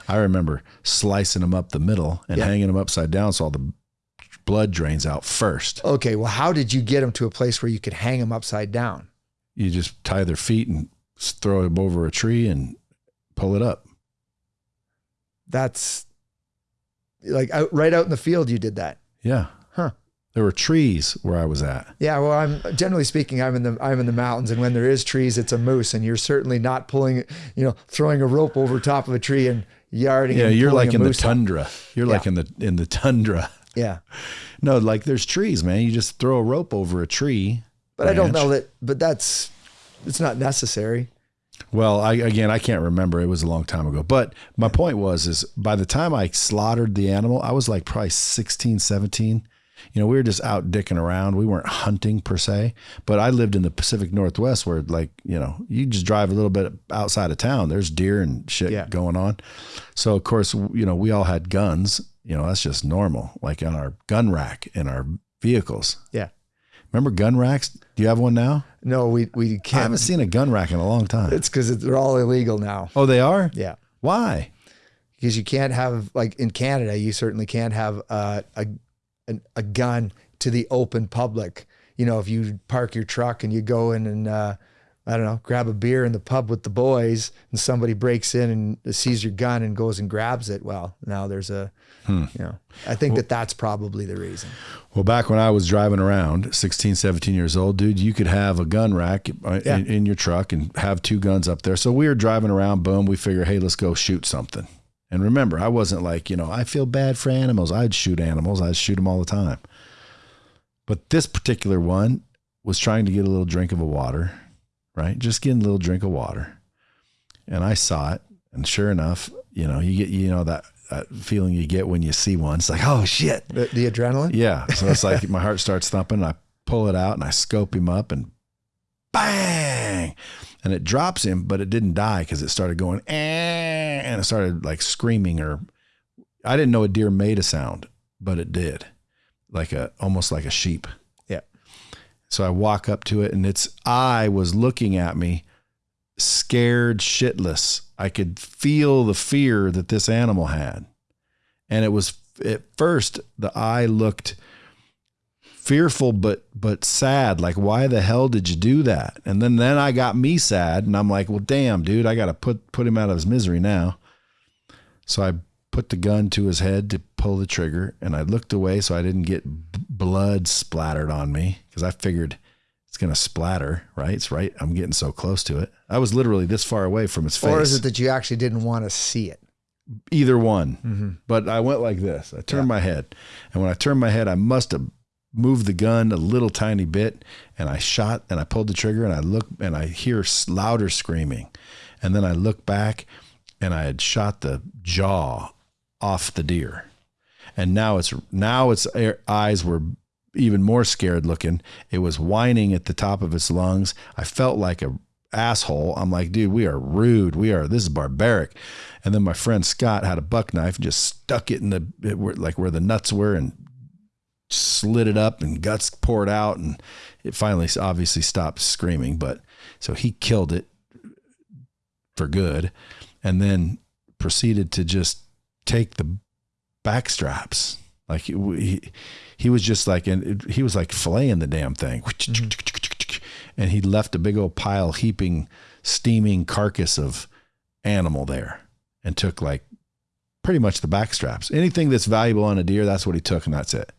I remember slicing them up the middle and Yeah. hanging them upside down so all the blood drains out first. okay well how did you get them to a place where you could hang them upside down You just tie their feet and throw them over a tree and pull it up. that's like out, right out in the field you did that Yeah. Huh. There were trees where I was at. Yeah, well, I'm generally speaking, I'm in the I'm in the mountains, and when there is trees, it's a moose, and you're certainly not pulling, you know, throwing a rope over top of a tree and yarding. Yeah, and you're like in the up. tundra. You're like in the in the tundra. Yeah, [LAUGHS] No, like there's trees, man. You just throw a rope over a tree. but I don't know that. But that's it's not necessary. Well, I again I can't remember. It was a long time ago. But my point was is by the time I slaughtered the animal, I was like probably 16, 17. You know, we were just out dicking around. We weren't hunting per se, but I lived in the Pacific Northwest where like, you know, you just drive a little bit outside of town. There's deer and shit Yeah. going on. So of course, you know, we all had guns. You know, that's just normal, like on our gun rack in our vehicles. Yeah. Remember gun racks? Do you have one now? No, we we can't. I haven't seen a gun rack in a long time. It's because they're all illegal now. Oh, they are? Yeah, Why? because you can't have like in Canada, you certainly can't have uh, a an, a gun to the open public. You know, if you park your truck and you go in and uh, I don't know, grab a beer in the pub with the boys and somebody breaks in and sees your gun and goes and grabs it. Well, now there's a, you know, I think that that's probably the reason. Well, back when I was driving around, 16, 17 years old, dude, you could have a gun rack uh, Yeah. in, in your truck and have two guns up there. So we were driving around, boom, we figure, hey, let's go shoot something. And remember, I wasn't like, you know, I feel bad for animals. I'd shoot animals, I'd shoot them all the time. But this particular one was trying to get a little drink of a water, right? Just getting a little drink of water. And I saw it. And sure enough, you know, you get, you know, that, that feeling you get when you see one. It's like, oh shit, The, the adrenaline? yeah. So it's like [LAUGHS] my heart starts thumping. I pull it out and I scope him up and bang. And it drops him, but it didn't die because it started going "Eh," and it started like screaming or I didn't know a deer made a sound, but it did. Like a almost like a sheep. Yeah. So I walk up to it and its eye was looking at me, scared shitless. I could feel the fear that this animal had. And it was at first the eye looked fearful but but sad like why the hell did you do that and then then i got me sad and i'm like well damn dude i gotta put put him out of his misery now so i put the gun to his head to pull the trigger and i looked away so i didn't get blood splattered on me because i figured it's gonna splatter right it's right i'm getting so close to it i was literally this far away from his face Or is it that you actually didn't want to see it? either one. Mm-hmm. But I went like this. I turned my head, and when I turned my head, I must have moved the gun a little tiny bit, and I shot and I pulled the trigger, and I look and I hear louder screaming, and then I look back, and I had shot the jaw off the deer, and now it's now its eh, eyes were even more scared looking. It was whining at the top of its lungs. I felt like a asshole. I'm like, dude, we are rude. We are this is barbaric. And then my friend Scott had a buck knife and just stuck it in the it were, like where the nuts were and slid it up and guts poured out and it finally obviously stopped screaming. But so he killed it for good, and then proceeded to just take the back straps. Like he, he, was just like, and he was like filleting the damn thing. Mm-hmm. And he left a big old pile, heaping, steaming carcass of animal there and took like pretty much the back straps. Anything that's valuable on a deer, that's what he took, and that's it.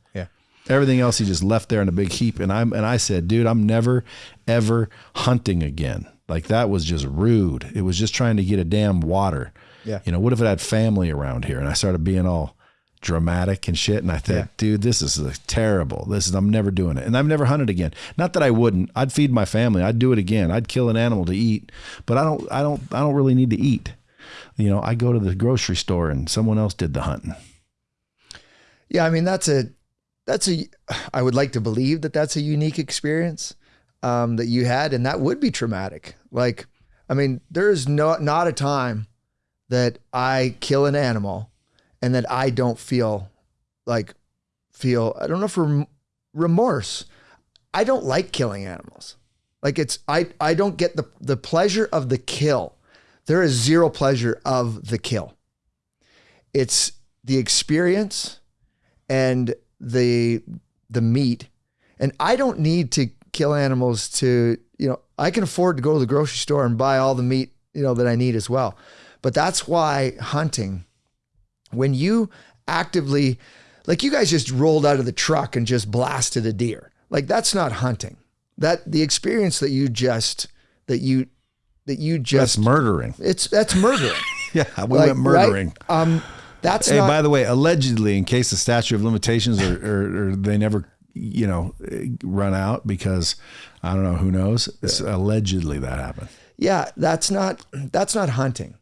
Everything else he just left there in a big heap. And I'm and I said, dude, I'm never ever hunting again. Like that was just rude. It was just trying to get a damn water. Yeah. You know, what if it had family around here? And I started being all dramatic and shit. And I thought, Yeah. dude, this is terrible. This is I'm never doing it. And I've never hunted again. Not that I wouldn't. I'd feed my family. I'd do it again. I'd kill an animal to eat. But I don't I don't I don't really need to eat. You know, I go to the grocery store and someone else did the hunting. Yeah, I mean that's a that's a [SIGHS] I would like to believe that that's a unique experience um, that you had, and that would be traumatic. Like, I mean, there is no not a time that I kill an animal and that I don't feel like feel I don't know for remorse. I don't like killing animals. Like it's I I don't get the the pleasure of the kill. There is zero pleasure of the kill. It's the experience and the the meat. And I don't need to kill animals to, you know, I can afford to go to the grocery store and buy all the meat, you know, that I need as well. But that's why hunting when you actively like you guys just rolled out of the truck and just blasted a deer. Like that's not hunting. That the experience that you just that you that you just That's murdering. it's that's murdering. [LAUGHS] Yeah, we Like, went murdering. right? Um that's Hey, not by the way, allegedly, in case the statute of limitations or, or, or they never, you know, run out because I don't know who knows. It's allegedly that happened. yeah that's not that's not hunting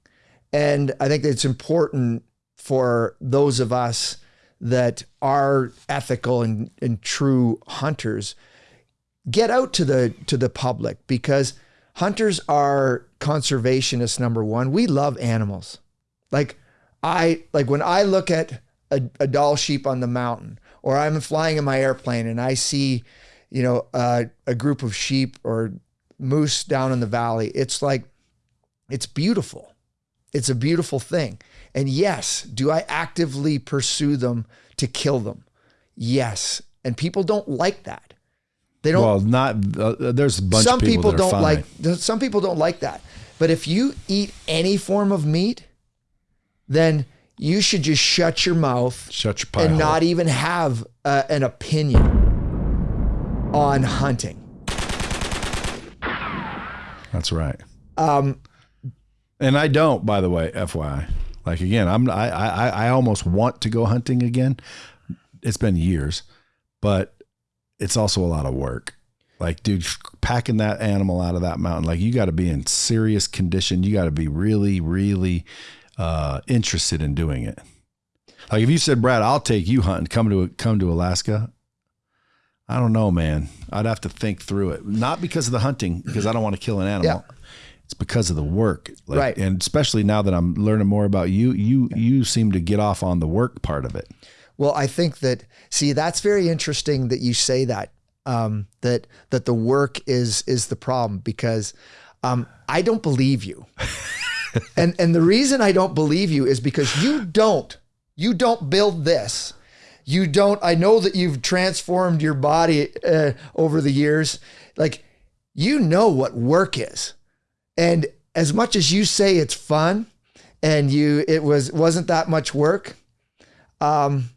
and i think it's important for those of us that are ethical and, and true hunters get out to the to the public because hunters are conservationists number one we love animals like i like when i look at a, a Dall sheep on the mountain or i'm flying in my airplane and i see you know uh, a group of sheep or moose down in the valley it's like it's beautiful it's a beautiful thing and yes do i actively pursue them to kill them yes and people don't like that They don't. Well, not uh, there's a bunch some of people, people, don't fine. like. Some people don't like that. But if you eat any form of meat, then you should just shut your mouth Shut your and not even have uh, an opinion on hunting. That's right. Um, and I don't, by the way, FYI. Like again, I'm I I I almost want to go hunting again. It's been years, but it's also a lot of work. Like, dude, packing that animal out of that mountain, like you got to be in serious condition. You got to be really, really uh, interested in doing it. Like if you said, Brad, I'll take you hunting, come to come to Alaska. I don't know, man. I'd have to think through it. Not because of the hunting, because I don't want to kill an animal. It's because of the work, like, Right. And especially now that I'm learning more about you, you you seem to get off on the work part of it. Well, I think that see that's very interesting that you say that um, that that the work is is the problem because um, I don't believe you, [LAUGHS] and and the reason I don't believe you is because you don't you don't build this. You don't. I know that you've transformed your body uh, over the years. Like you know what work is, and as much as you say it's fun, and you it was wasn't that much work. Um,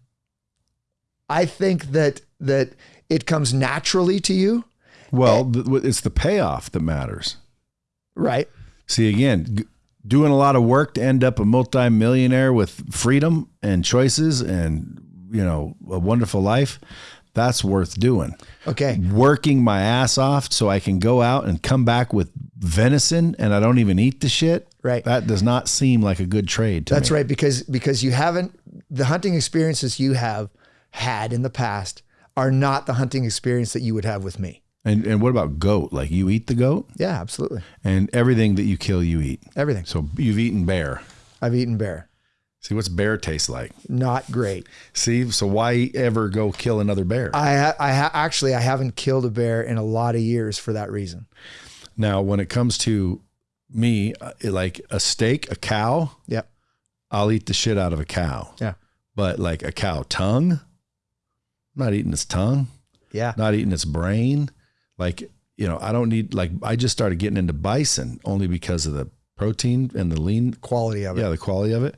I think that that it comes naturally to you, Well, th- it's the payoff that matters. right? See, again, doing a lot of work to end up a multimillionaire with freedom and choices and, you know, a wonderful life, that's worth doing. Okay. Working my ass off so I can go out and come back with venison and I don't even eat the shit. Right. That does not seem like a good trade to That's me. right because because you haven't the hunting experiences you have had in the past are not the hunting experience that you would have with me. And and what about goat? Like you eat the goat Yeah, absolutely. and everything that you kill, you eat. Everything. So you've eaten bear. I've eaten bear. See what's bear taste like? Not great. See, so why ever go kill another bear? I I ha- actually I haven't killed a bear in a lot of years for that reason. Now, when it comes to me, uh, like a steak, a cow, Yep. I'll eat the shit out of a cow. Yeah. But like a cow tongue, I'm not eating its tongue, Yeah. not eating its brain. Like, you know, I don't need, like, I just started getting into bison only because of the protein and the lean, Quality of it. yeah, the quality of it.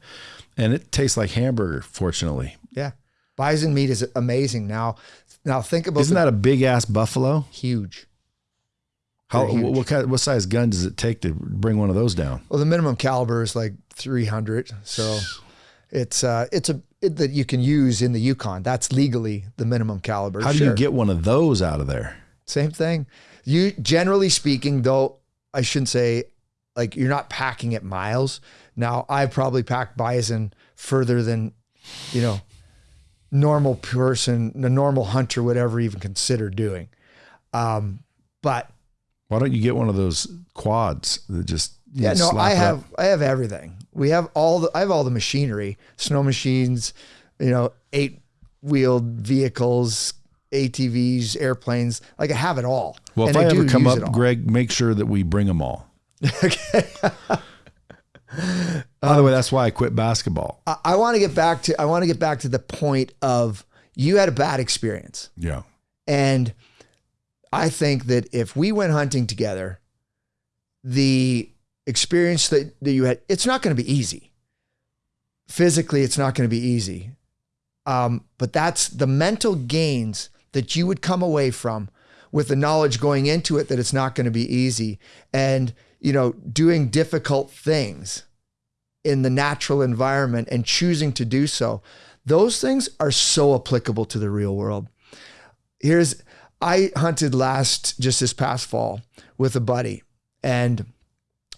And it tastes like hamburger, fortunately. Yeah. Bison meat is amazing. Now now think about Isn't the that a big ass buffalo? huge. How, huge. what, kind, what size gun does it take to bring one of those down? Well, the minimum caliber is like 300. So it's uh it's a it, that you can use in the Yukon. That's legally the minimum caliber. How do Sure. you get one of those out of there? Same thing. You generally speaking, though, I shouldn't say like you're not packing it miles. Now, I probably packed bison further than, you know, normal person, the normal hunter would ever even consider doing. Um, but Why don't you get one of those quads that just yeah, no, I have up? I have everything. We have all the I have all the machinery, snow machines, you know, eight wheeled vehicles, ATVs, airplanes. Like I have it all. Well, if And I, ever come up. Greg, make sure that we bring them all. okay. [LAUGHS] By the way, that's why I quit basketball. I, I want to get back to I want to get back to the point of you had a bad experience. Yeah, And I think that if we went hunting together, the experience that, that you had, it's not going to be easy. Physically, it's not going to be easy. Um, but that's the mental gains that you would come away from with the knowledge going into it that it's not going to be easy and, you know, doing difficult things in the natural environment and choosing to do so. Those things are so applicable to the real world here's I hunted last just this past fall with a buddy, and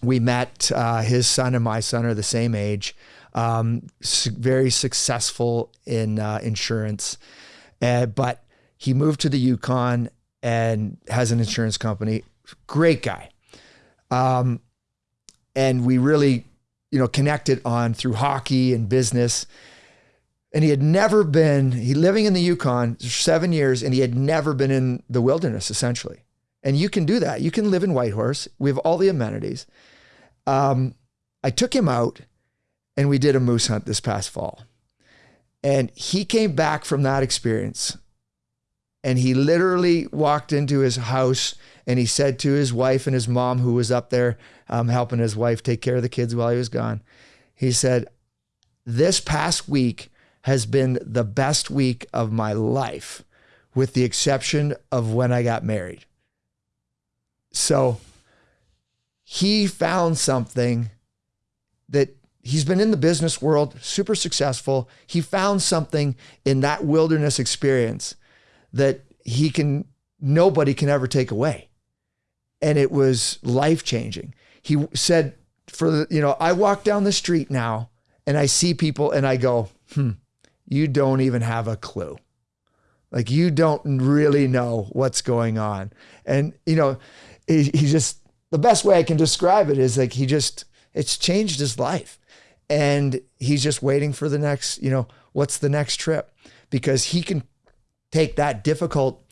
we met. Uh, his son and my son are the same age, um, very successful in uh, insurance, uh, but he moved to the Yukon and has an insurance company. Great guy, um, and we really, you know, connected on through hockey and business. And he had never been he living in the yukon seven years and he had never been in the wilderness essentially. And you can do that. You can live in whitehorse. We have all the amenities. Um, i took him out and we did a moose hunt this past fall. And he came back from that experience And he literally walked into his house and he said to his wife and his mom, who was up there um, helping his wife take care of the kids while he was gone, he said, This past week has been the best week of my life, with the exception of when I got married. So he found something that he's been in the business world, super successful. He found something in that wilderness experience that he can nobody can ever take away. And it was life changing. He said for the, you know, I walk down the street now and I see people and I go, "Hmm, you don't even have a clue." Like you don't really know what's going on. And you know, he, he just the best way I can describe it is like he just it's changed his life. And he's just waiting for the next, you know, what's the next trip? Because he can take that difficult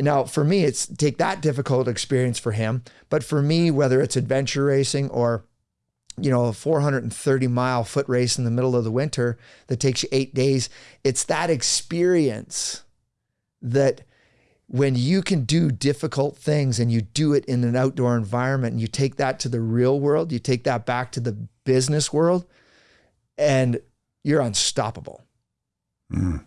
now for me it's take that difficult experience for him, but for me whether it's adventure racing or you know, a 430 mile foot race in the middle of the winter that takes you 8 days, it's that experience that when you can do difficult things and you do it in an outdoor environment and you take that to the real world, you take that back to the business world, and you're unstoppable. Mm.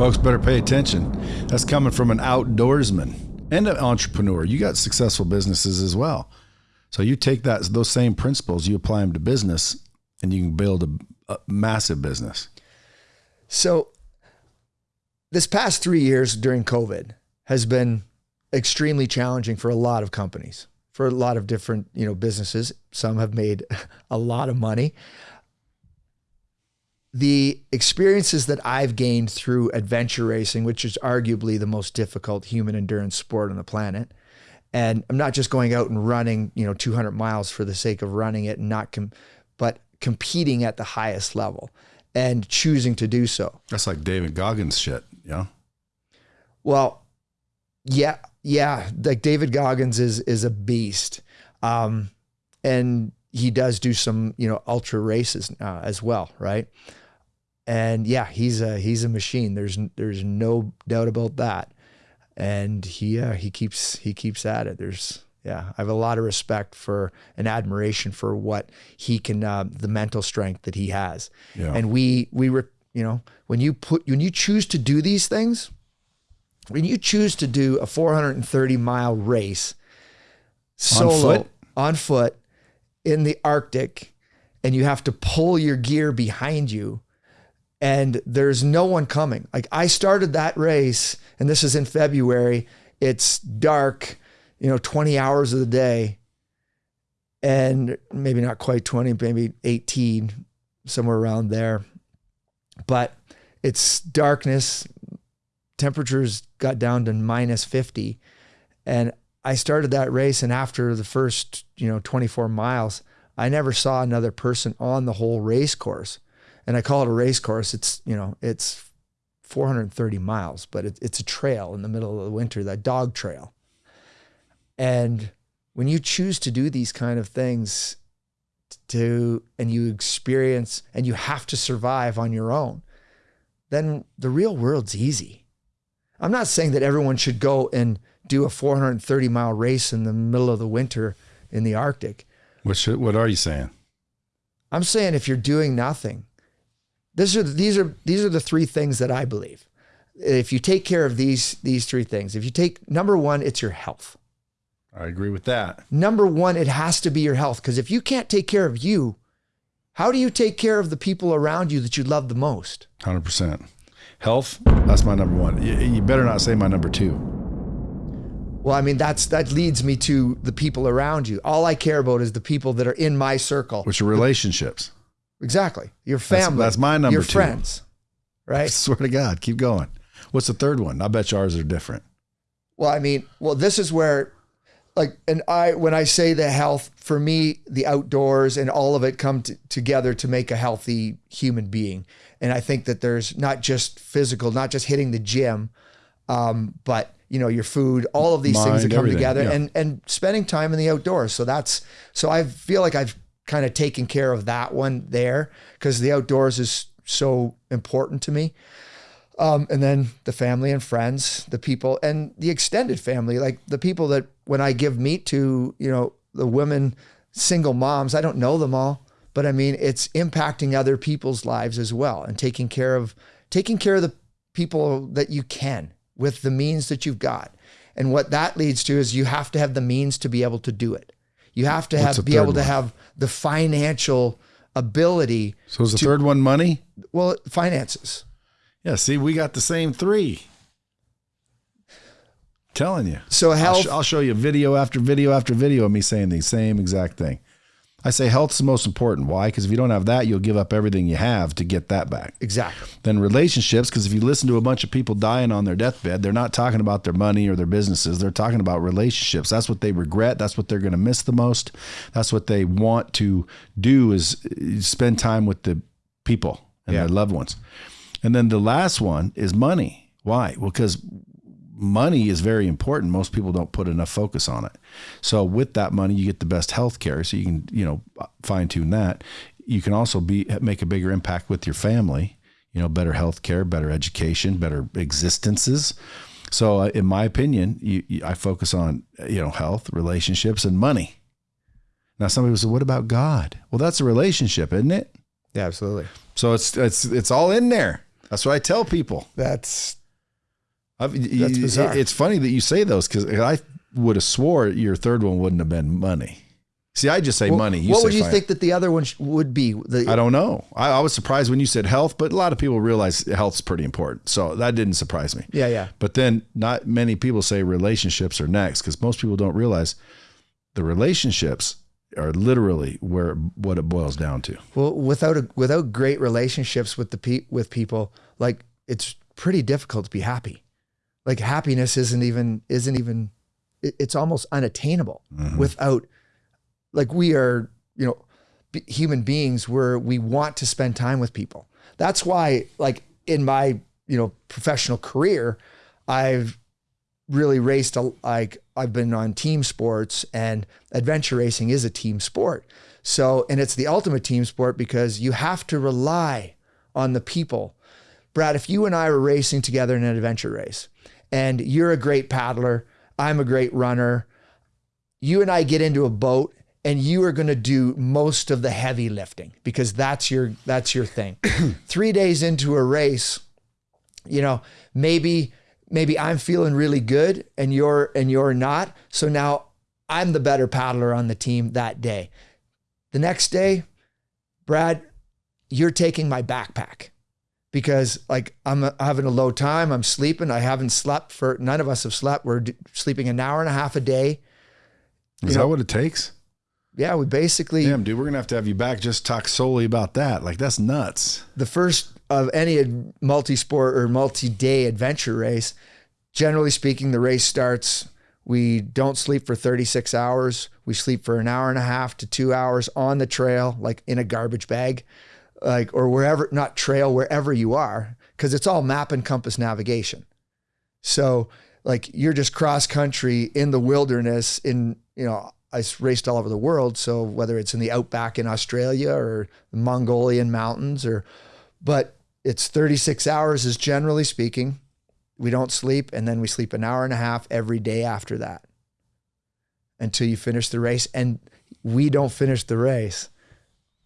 Folks better pay attention. That's coming from an outdoorsman and an entrepreneur. You got successful businesses as well. So you take that those same principles, you apply them to business, and you can build a, a massive business. So this past three years during COVID has been extremely challenging for a lot of companies, for a lot of different you know businesses. Some have made [LAUGHS] a lot of money. The experiences that I've gained through adventure racing, which is arguably the most difficult human endurance sport on the planet, and I'm not just going out and running, you know, 200 miles for the sake of running it and not, com- but competing at the highest level and choosing to do so. That's like David Goggins shit. Yeah. Well, yeah, yeah. Like David Goggins is is a beast, um, and he does do some you know ultra races uh, as well, right? And yeah, he's a he's a machine. There's there's no doubt about that. And he uh, he keeps he keeps at it. There's yeah, I have a lot of respect for and admiration for what he can, uh, the mental strength that he has. Yeah. And we we were you know, when you put when you choose to do these things, when you choose to do a 430 mile race solo on foot, on foot in the Arctic, and you have to pull your gear behind you, and there's no one coming. Like I started that race, and this is in February. It's dark, you know, 20 hours of the day, and maybe not quite 20, maybe 18, somewhere around there but it's darkness. Temperatures got down to minus 50. And I started that race. And after the first, you know, 24 miles, I never saw another person on the whole race course. And I call it a race course. It's, you know, it's 430 miles, but it, it's a trail in the middle of the winter, that dog trail. And when you choose to do these kind of things, to and you experience and you have to survive on your own, then the real world's easy. I'm not saying that everyone should go and do a 430 mile race in the middle of the winter in the Arctic. What should, what are you saying? I'm saying if you're doing nothing, these are these are these are the three things that I believe. If you take care of these these three things, if you take number one, it's your health. I agree with that. Number one, it has to be your health. Because if you can't take care of you, how do you take care of the people around you that you love the most? 100%. Health, that's my number one. You, better not say my number two. Well, I mean, that's that leads me to the people around you. All I care about is the people that are in my circle. Which are relationships. Exactly. Your family. That's, that's my number your two. friends. Right? I [LAUGHS] swear to God. Keep going. What's the third one? I bet yours are different. Well, I mean, well, this is where like and i when i say the health for me the outdoors and all of it come t- together to make a healthy human being and i think that there's not just physical not just hitting the gym um, but you know your food all of these Mind, things that come together yeah. and and spending time in the outdoors so that's so i feel like i've kind of taking care of that one there because the outdoors is so important to me Um, and then the family and friends, the people and the extended family, like the people that when I give meat to, you know, the women, single moms, I don't know them all, but I mean, it's impacting other people's lives as well and taking care of, taking care of the people that you can with the means that you've got. And what that leads to is you have to have the means to be able to do it. You have to have be able third to have the financial ability. So is the third one money? Well, finances. Yeah. See, we got the same three. Telling you. So I'll, health. sh- I'll show you video after video after video of me saying the same exact thing. I say health's the most important. Why? Because if you don't have that, you'll give up everything you have to get that back. exactly. Then relationships, because if you listen to a bunch of people dying on their deathbed, they're not talking about their money or their businesses. They're talking about relationships. That's what they regret. That's what they're going to miss the most. That's what they want to do is spend time with the people and Yeah. their loved ones. And then the last one is money. Why? Well, because money is very important. Most people don't put enough focus on it. So with that money, you get the best health care. So you can, you know, fine tune that. You can also be make a bigger impact with your family. You know, better health care, better education, better existences. So, uh, in my opinion, you, you, I focus on you know health, relationships, and money. Now, somebody say, "What about God?" Well, that's a relationship, isn't it? Yeah, absolutely. So it's it's it's all in there. That's what I tell people. That's I've, That's you- bizarre. It's funny that you say those because I would have swore your third one wouldn't have been money. See, I just say Well, money. You what would you think that the other one sh- would be? The, I don't know. I, I was surprised when you said health, but a lot of people realize health's pretty important. So that didn't surprise me. yeah, yeah. But then not many people say relationships are next because most people don't realize the relationships are literally where what it boils down to. Well, without a, without great relationships with the pe- with people, like it's pretty difficult to be happy. Like happiness isn't even isn't even it's almost unattainable mm-hmm. without like we are, you know, be, human beings where we want to spend time with people. That's why like in my, you know, professional career, I've really raced a, like I've been on team sports and adventure racing is a team sport. So, and it's the ultimate team sport because you have to rely on the people. Brad, if you and I were racing together in an adventure race and you're a great paddler, I'm a great runner, you and I get into a boat and you are going to do most of the heavy lifting because that's your that's your thing. [CLEARS THROAT] 3 days into a race, you know, maybe maybe I'm feeling really good and you're and you're not. So now I'm the better paddler on the team that day. The next day, Brad, you're taking my backpack because like I'm uh, having a low time, I'm sleeping, I haven't slept for none of us have slept. We're d- sleeping an hour and a half a day. Is You that know- what it takes? Yeah, we basically Damn, dude, we're gonna have to have you back just talk solely about that. Like that's nuts. the first of any multi-sport or multi-day adventure race, generally speaking, the race starts. We don't sleep for 36 hours. We sleep for an hour and a half to two hours on the trail, like in a garbage bag, like or wherever, not trail, wherever you are, because it's all map and compass navigation. So like you're just cross country in the wilderness in, you know, i raced all over the world. So whether it's in the outback in Australia or the Mongolian mountains or, but it's 36 hours is generally speaking. We don't sleep. And then we sleep an hour and a half every day after that until you finish the race. And we don't finish the race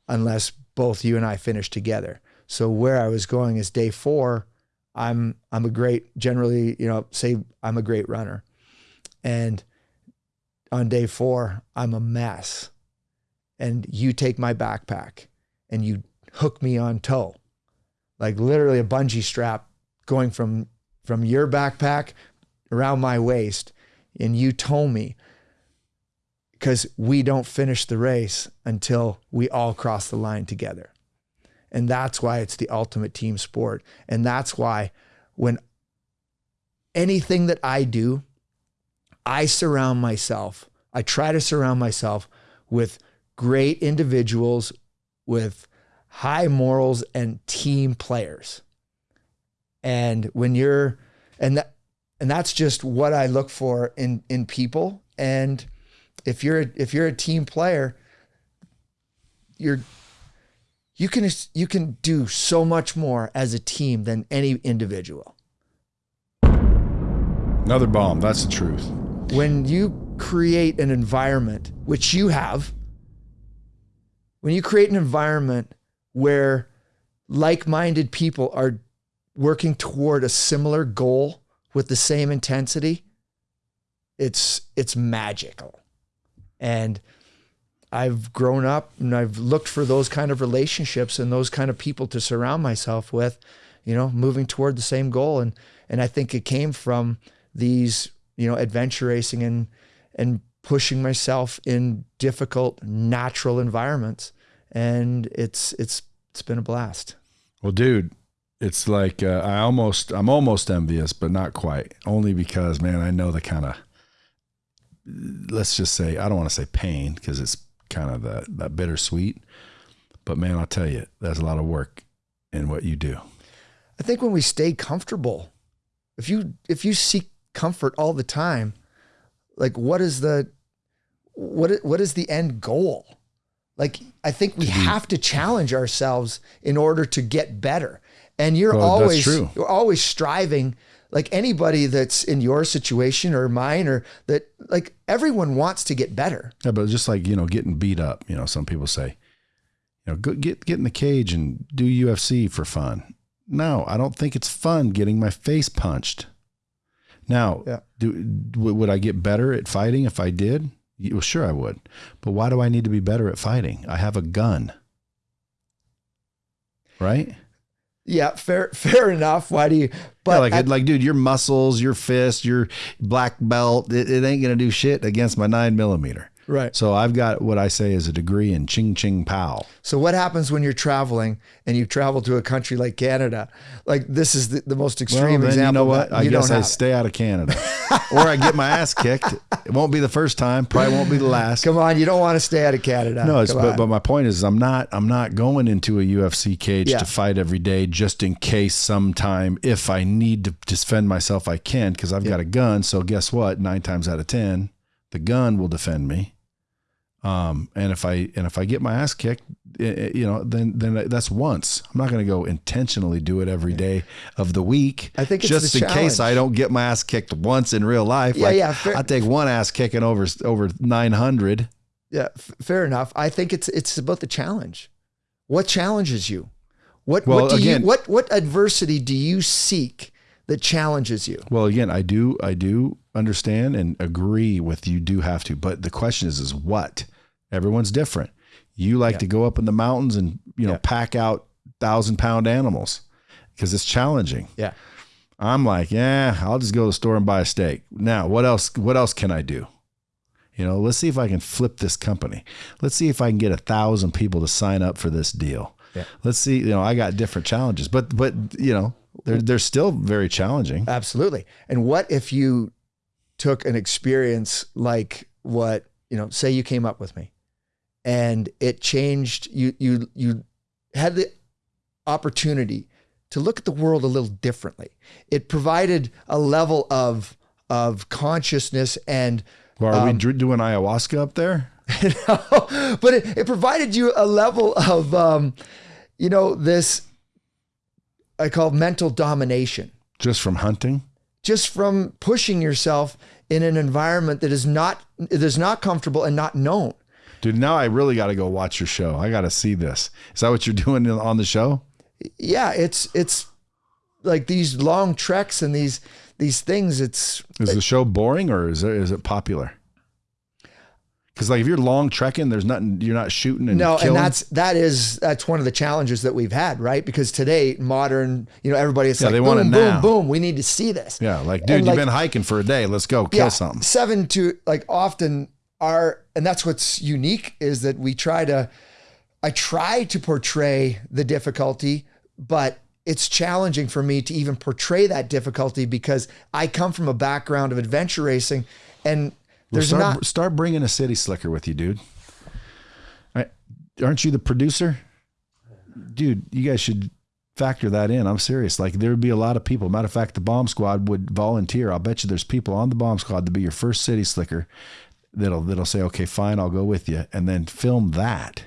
unless both you and I finish together. So where I was going is day four. I'm I'm a great generally you know say I'm a great runner, and on day four I'm a mess, and you take my backpack and you hook me on tow, like literally a bungee strap going from from your backpack around my waist, and you tow me because we don't finish the race until we all cross the line together. And that's why it's the ultimate team sport. And that's why when anything that I do, I surround myself, I try to surround myself with great individuals with high morals and team players. And when you're and that and that's just what I look for in in people and if you're if you're a team player, you're you can you can do so much more as a team than any individual. Another bomb. That's the truth. When you create an environment, which you have, when you create an environment where like-minded people are working toward a similar goal with the same intensity, it's it's magical. And I've grown up and I've looked for those kind of relationships and those kind of people to surround myself with, you know, moving toward the same goal. And and I think it came from these, you know, adventure racing and and pushing myself in difficult natural environments. And it's it's it's been a blast. Well, dude, it's like uh, I almost I'm almost envious, but not quite. Only because, man, I know the kind of let's just say I don't want to say pain because it's kind of that that bittersweet. But man, I'll tell you, that's a lot of work in what you do. I think when we stay comfortable, if you if you seek comfort all the time, like what is the what what is the end goal? Like I think we have to challenge ourselves in order to get better. And you're Well, always you're always striving like anybody that's in your situation or mine or that like everyone wants to get better. Yeah, but just like you know, getting beat up. You know, some people say, you know, go, get get in the cage and do UFC for fun. No, I don't think it's fun getting my face punched. Now, Yeah. do would I get better at fighting if I did? Well, sure I would. But why do I need to be better at fighting? I have a gun. Right? Yeah, fair [LAUGHS] fair enough. Why do you but yeah, like like dude, your muscles, your fist, your black belt, it, it ain't gonna do shit against my nine millimeter. Right. So I've got what I say is a degree in ching ching pow. So what happens when you're traveling and you travel to a country like Canada? Like this is the, the most extreme then example. you know what? I guess I stay out of Canada, [LAUGHS] or I get my ass kicked. It won't be the first time. Probably won't be the last. Come on, you don't want to stay out of Canada. No, it's, but, but my point is, I'm not. I'm not going into a UFC cage Yeah. to fight every day just in case sometime if I need to defend myself, I can because I've got a gun. So guess what? Nine times out of ten, the gun will defend me. Um, and if I and if I get my ass kicked, eh, eh, you know, then then that's once. I'm not going to go intentionally do it every day of the week. I think it's just in case. I don't get my ass kicked once in real life. Yeah, like, yeah, fair- I take one ass kicking over over 900. yeah, f- fair enough. I think it's it's about the challenge. What challenges you? What Well, what do again- you what what adversity do you seek that challenges you? Well, again, I do, I do understand and agree with you. Do have to, but the question is, is what? Everyone's different. You like to go up in the mountains and you know Yeah. pack out thousand pound animals because it's challenging. Yeah. I'm like, yeah, I'll just go to the store and buy a steak. Now, what else? What else can I do? You know, let's see if I can flip this company. Let's see if I can get a thousand people to sign up for this deal. Yeah. Let's see. You know, I got different challenges, but but you know, they're they're still very challenging. Absolutely. And what if you took an experience like what, you know, say you came up with me and it changed you you you had the opportunity to look at the world a little differently. It provided a level of of consciousness and Well, are we Um, dr- doing ayahuasca up there? [LAUGHS] but it, it provided you a level of um, you know this I call mental domination Just from hunting? just from pushing yourself in an environment that is not that is not comfortable and not known. Dude, now I really got to go watch your show. I got to see this. Is that what you're doing on the show? Yeah, it's it's like these long treks and these these things. It's Is the show boring or is it, is it popular? Because like if you're long trekking, there's nothing. You're not shooting and no, killing. and that's that is that's one of the challenges that we've had, right? Because today, modern, you know, everybody is Yeah, like, they want it boom, now. boom, boom. We need to see this. yeah, like dude, like- you've been hiking for a day. Let's go kill something. Seven to like often are, and that's what's unique is that we try to, I try to portray the difficulty, but it's challenging for me to even portray that difficulty because I come from a background of adventure racing and Well, there's start, not, start bringing a city slicker with you, dude. I, aren't you the producer, dude? You guys should factor that in. I'm serious. Like there would be a lot of people. Matter of fact, the bomb squad would volunteer. I'll bet you there's people on the bomb squad to be your first city slicker. That'll that'll say, okay, fine, I'll go with you, and then film that.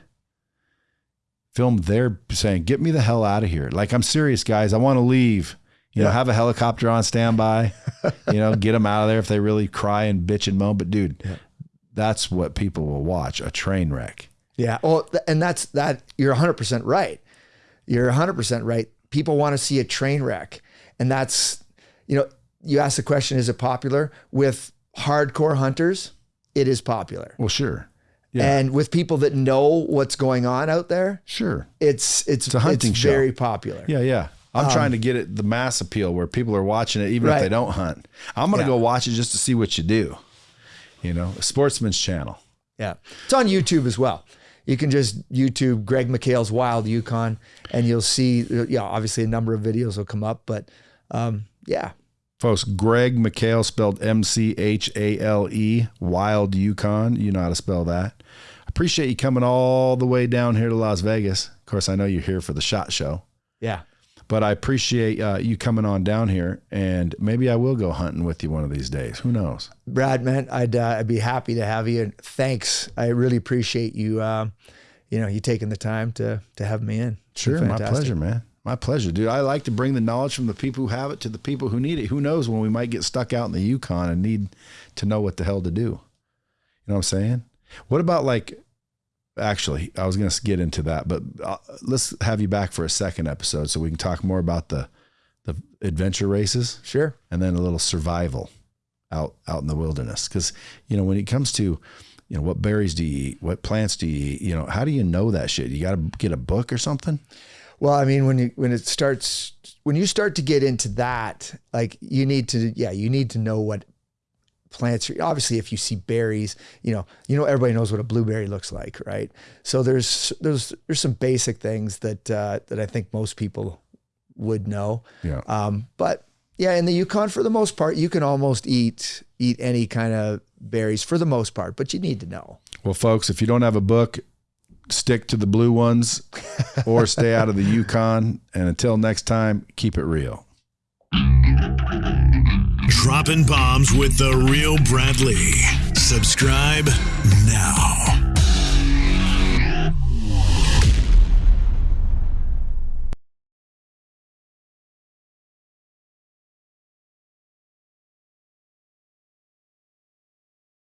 film their saying, "Get me the hell out of here!" Like I'm serious, guys. I want to leave. You know, have a helicopter on standby. [LAUGHS] you know, get them out of there if they really cry and bitch and moan. But dude, that's what people will watch: a train wreck. Yeah. Well, and that's that. You're 100% right. You're 100% right. People want to see a train wreck. And that's, you know, you ask the question, is it popular? With hardcore hunters, it is popular. Well, sure, Yeah. And with people that know what's going on out there, sure. it's it's, a hunting it's show. very popular. Yeah, yeah. I'm trying to get it the mass appeal where people are watching it even if Um, they don't hunt. I'm gonna Yeah. go watch it just to see what you do. You know, a sportsman's channel. Yeah. It's on YouTube as well. You can just YouTube Greg McHale's Wild Yukon and you'll see, yeah, obviously a number of videos will come up, but um, yeah. Folks, Greg McHale spelled M C H A L E, Wild Yukon. You know how to spell that. Appreciate you coming all the way down here to Las Vegas. Of course, I know you're here for the shot show, Yeah. but I appreciate uh, you coming on down here, and maybe I will go hunting with you one of these days. Who knows? Brad, man, I'd, uh, I'd be happy to have you. And thanks. I really appreciate you, um, you know, you taking the time to, to have me in. It's Sure, my pleasure, man. My pleasure, dude. I like to bring the knowledge from the people who have it to the people who need it. Who knows when we might get stuck out in the Yukon and need to know what the hell to do. You know what I'm saying? What about like, actually, I was going to get into that, but uh, let's have you back for a second episode so we can talk more about the the adventure races Sure. and then a little survival out out in the wilderness. Because you know when it comes to you know what berries do you eat, what plants do you eat, you know how do you know that shit? You got to get a book or something. Well, I mean, when you when it starts when you start to get into that, like you need to, yeah, you need to know what plants. Are, obviously, if you see berries, you know, you know, everybody knows what a blueberry looks like, right? So there's there's there's some basic things that uh, that I think most people would know. Yeah. Um, but yeah, in the Yukon, for the most part, you can almost eat eat any kind of berries for the most part, but you need to know. Well, folks, if you don't have a book, stick to the blue ones or stay out of the Yukon. And until next time, keep it real. Dropping bombs with the real Brad Lea. Subscribe now.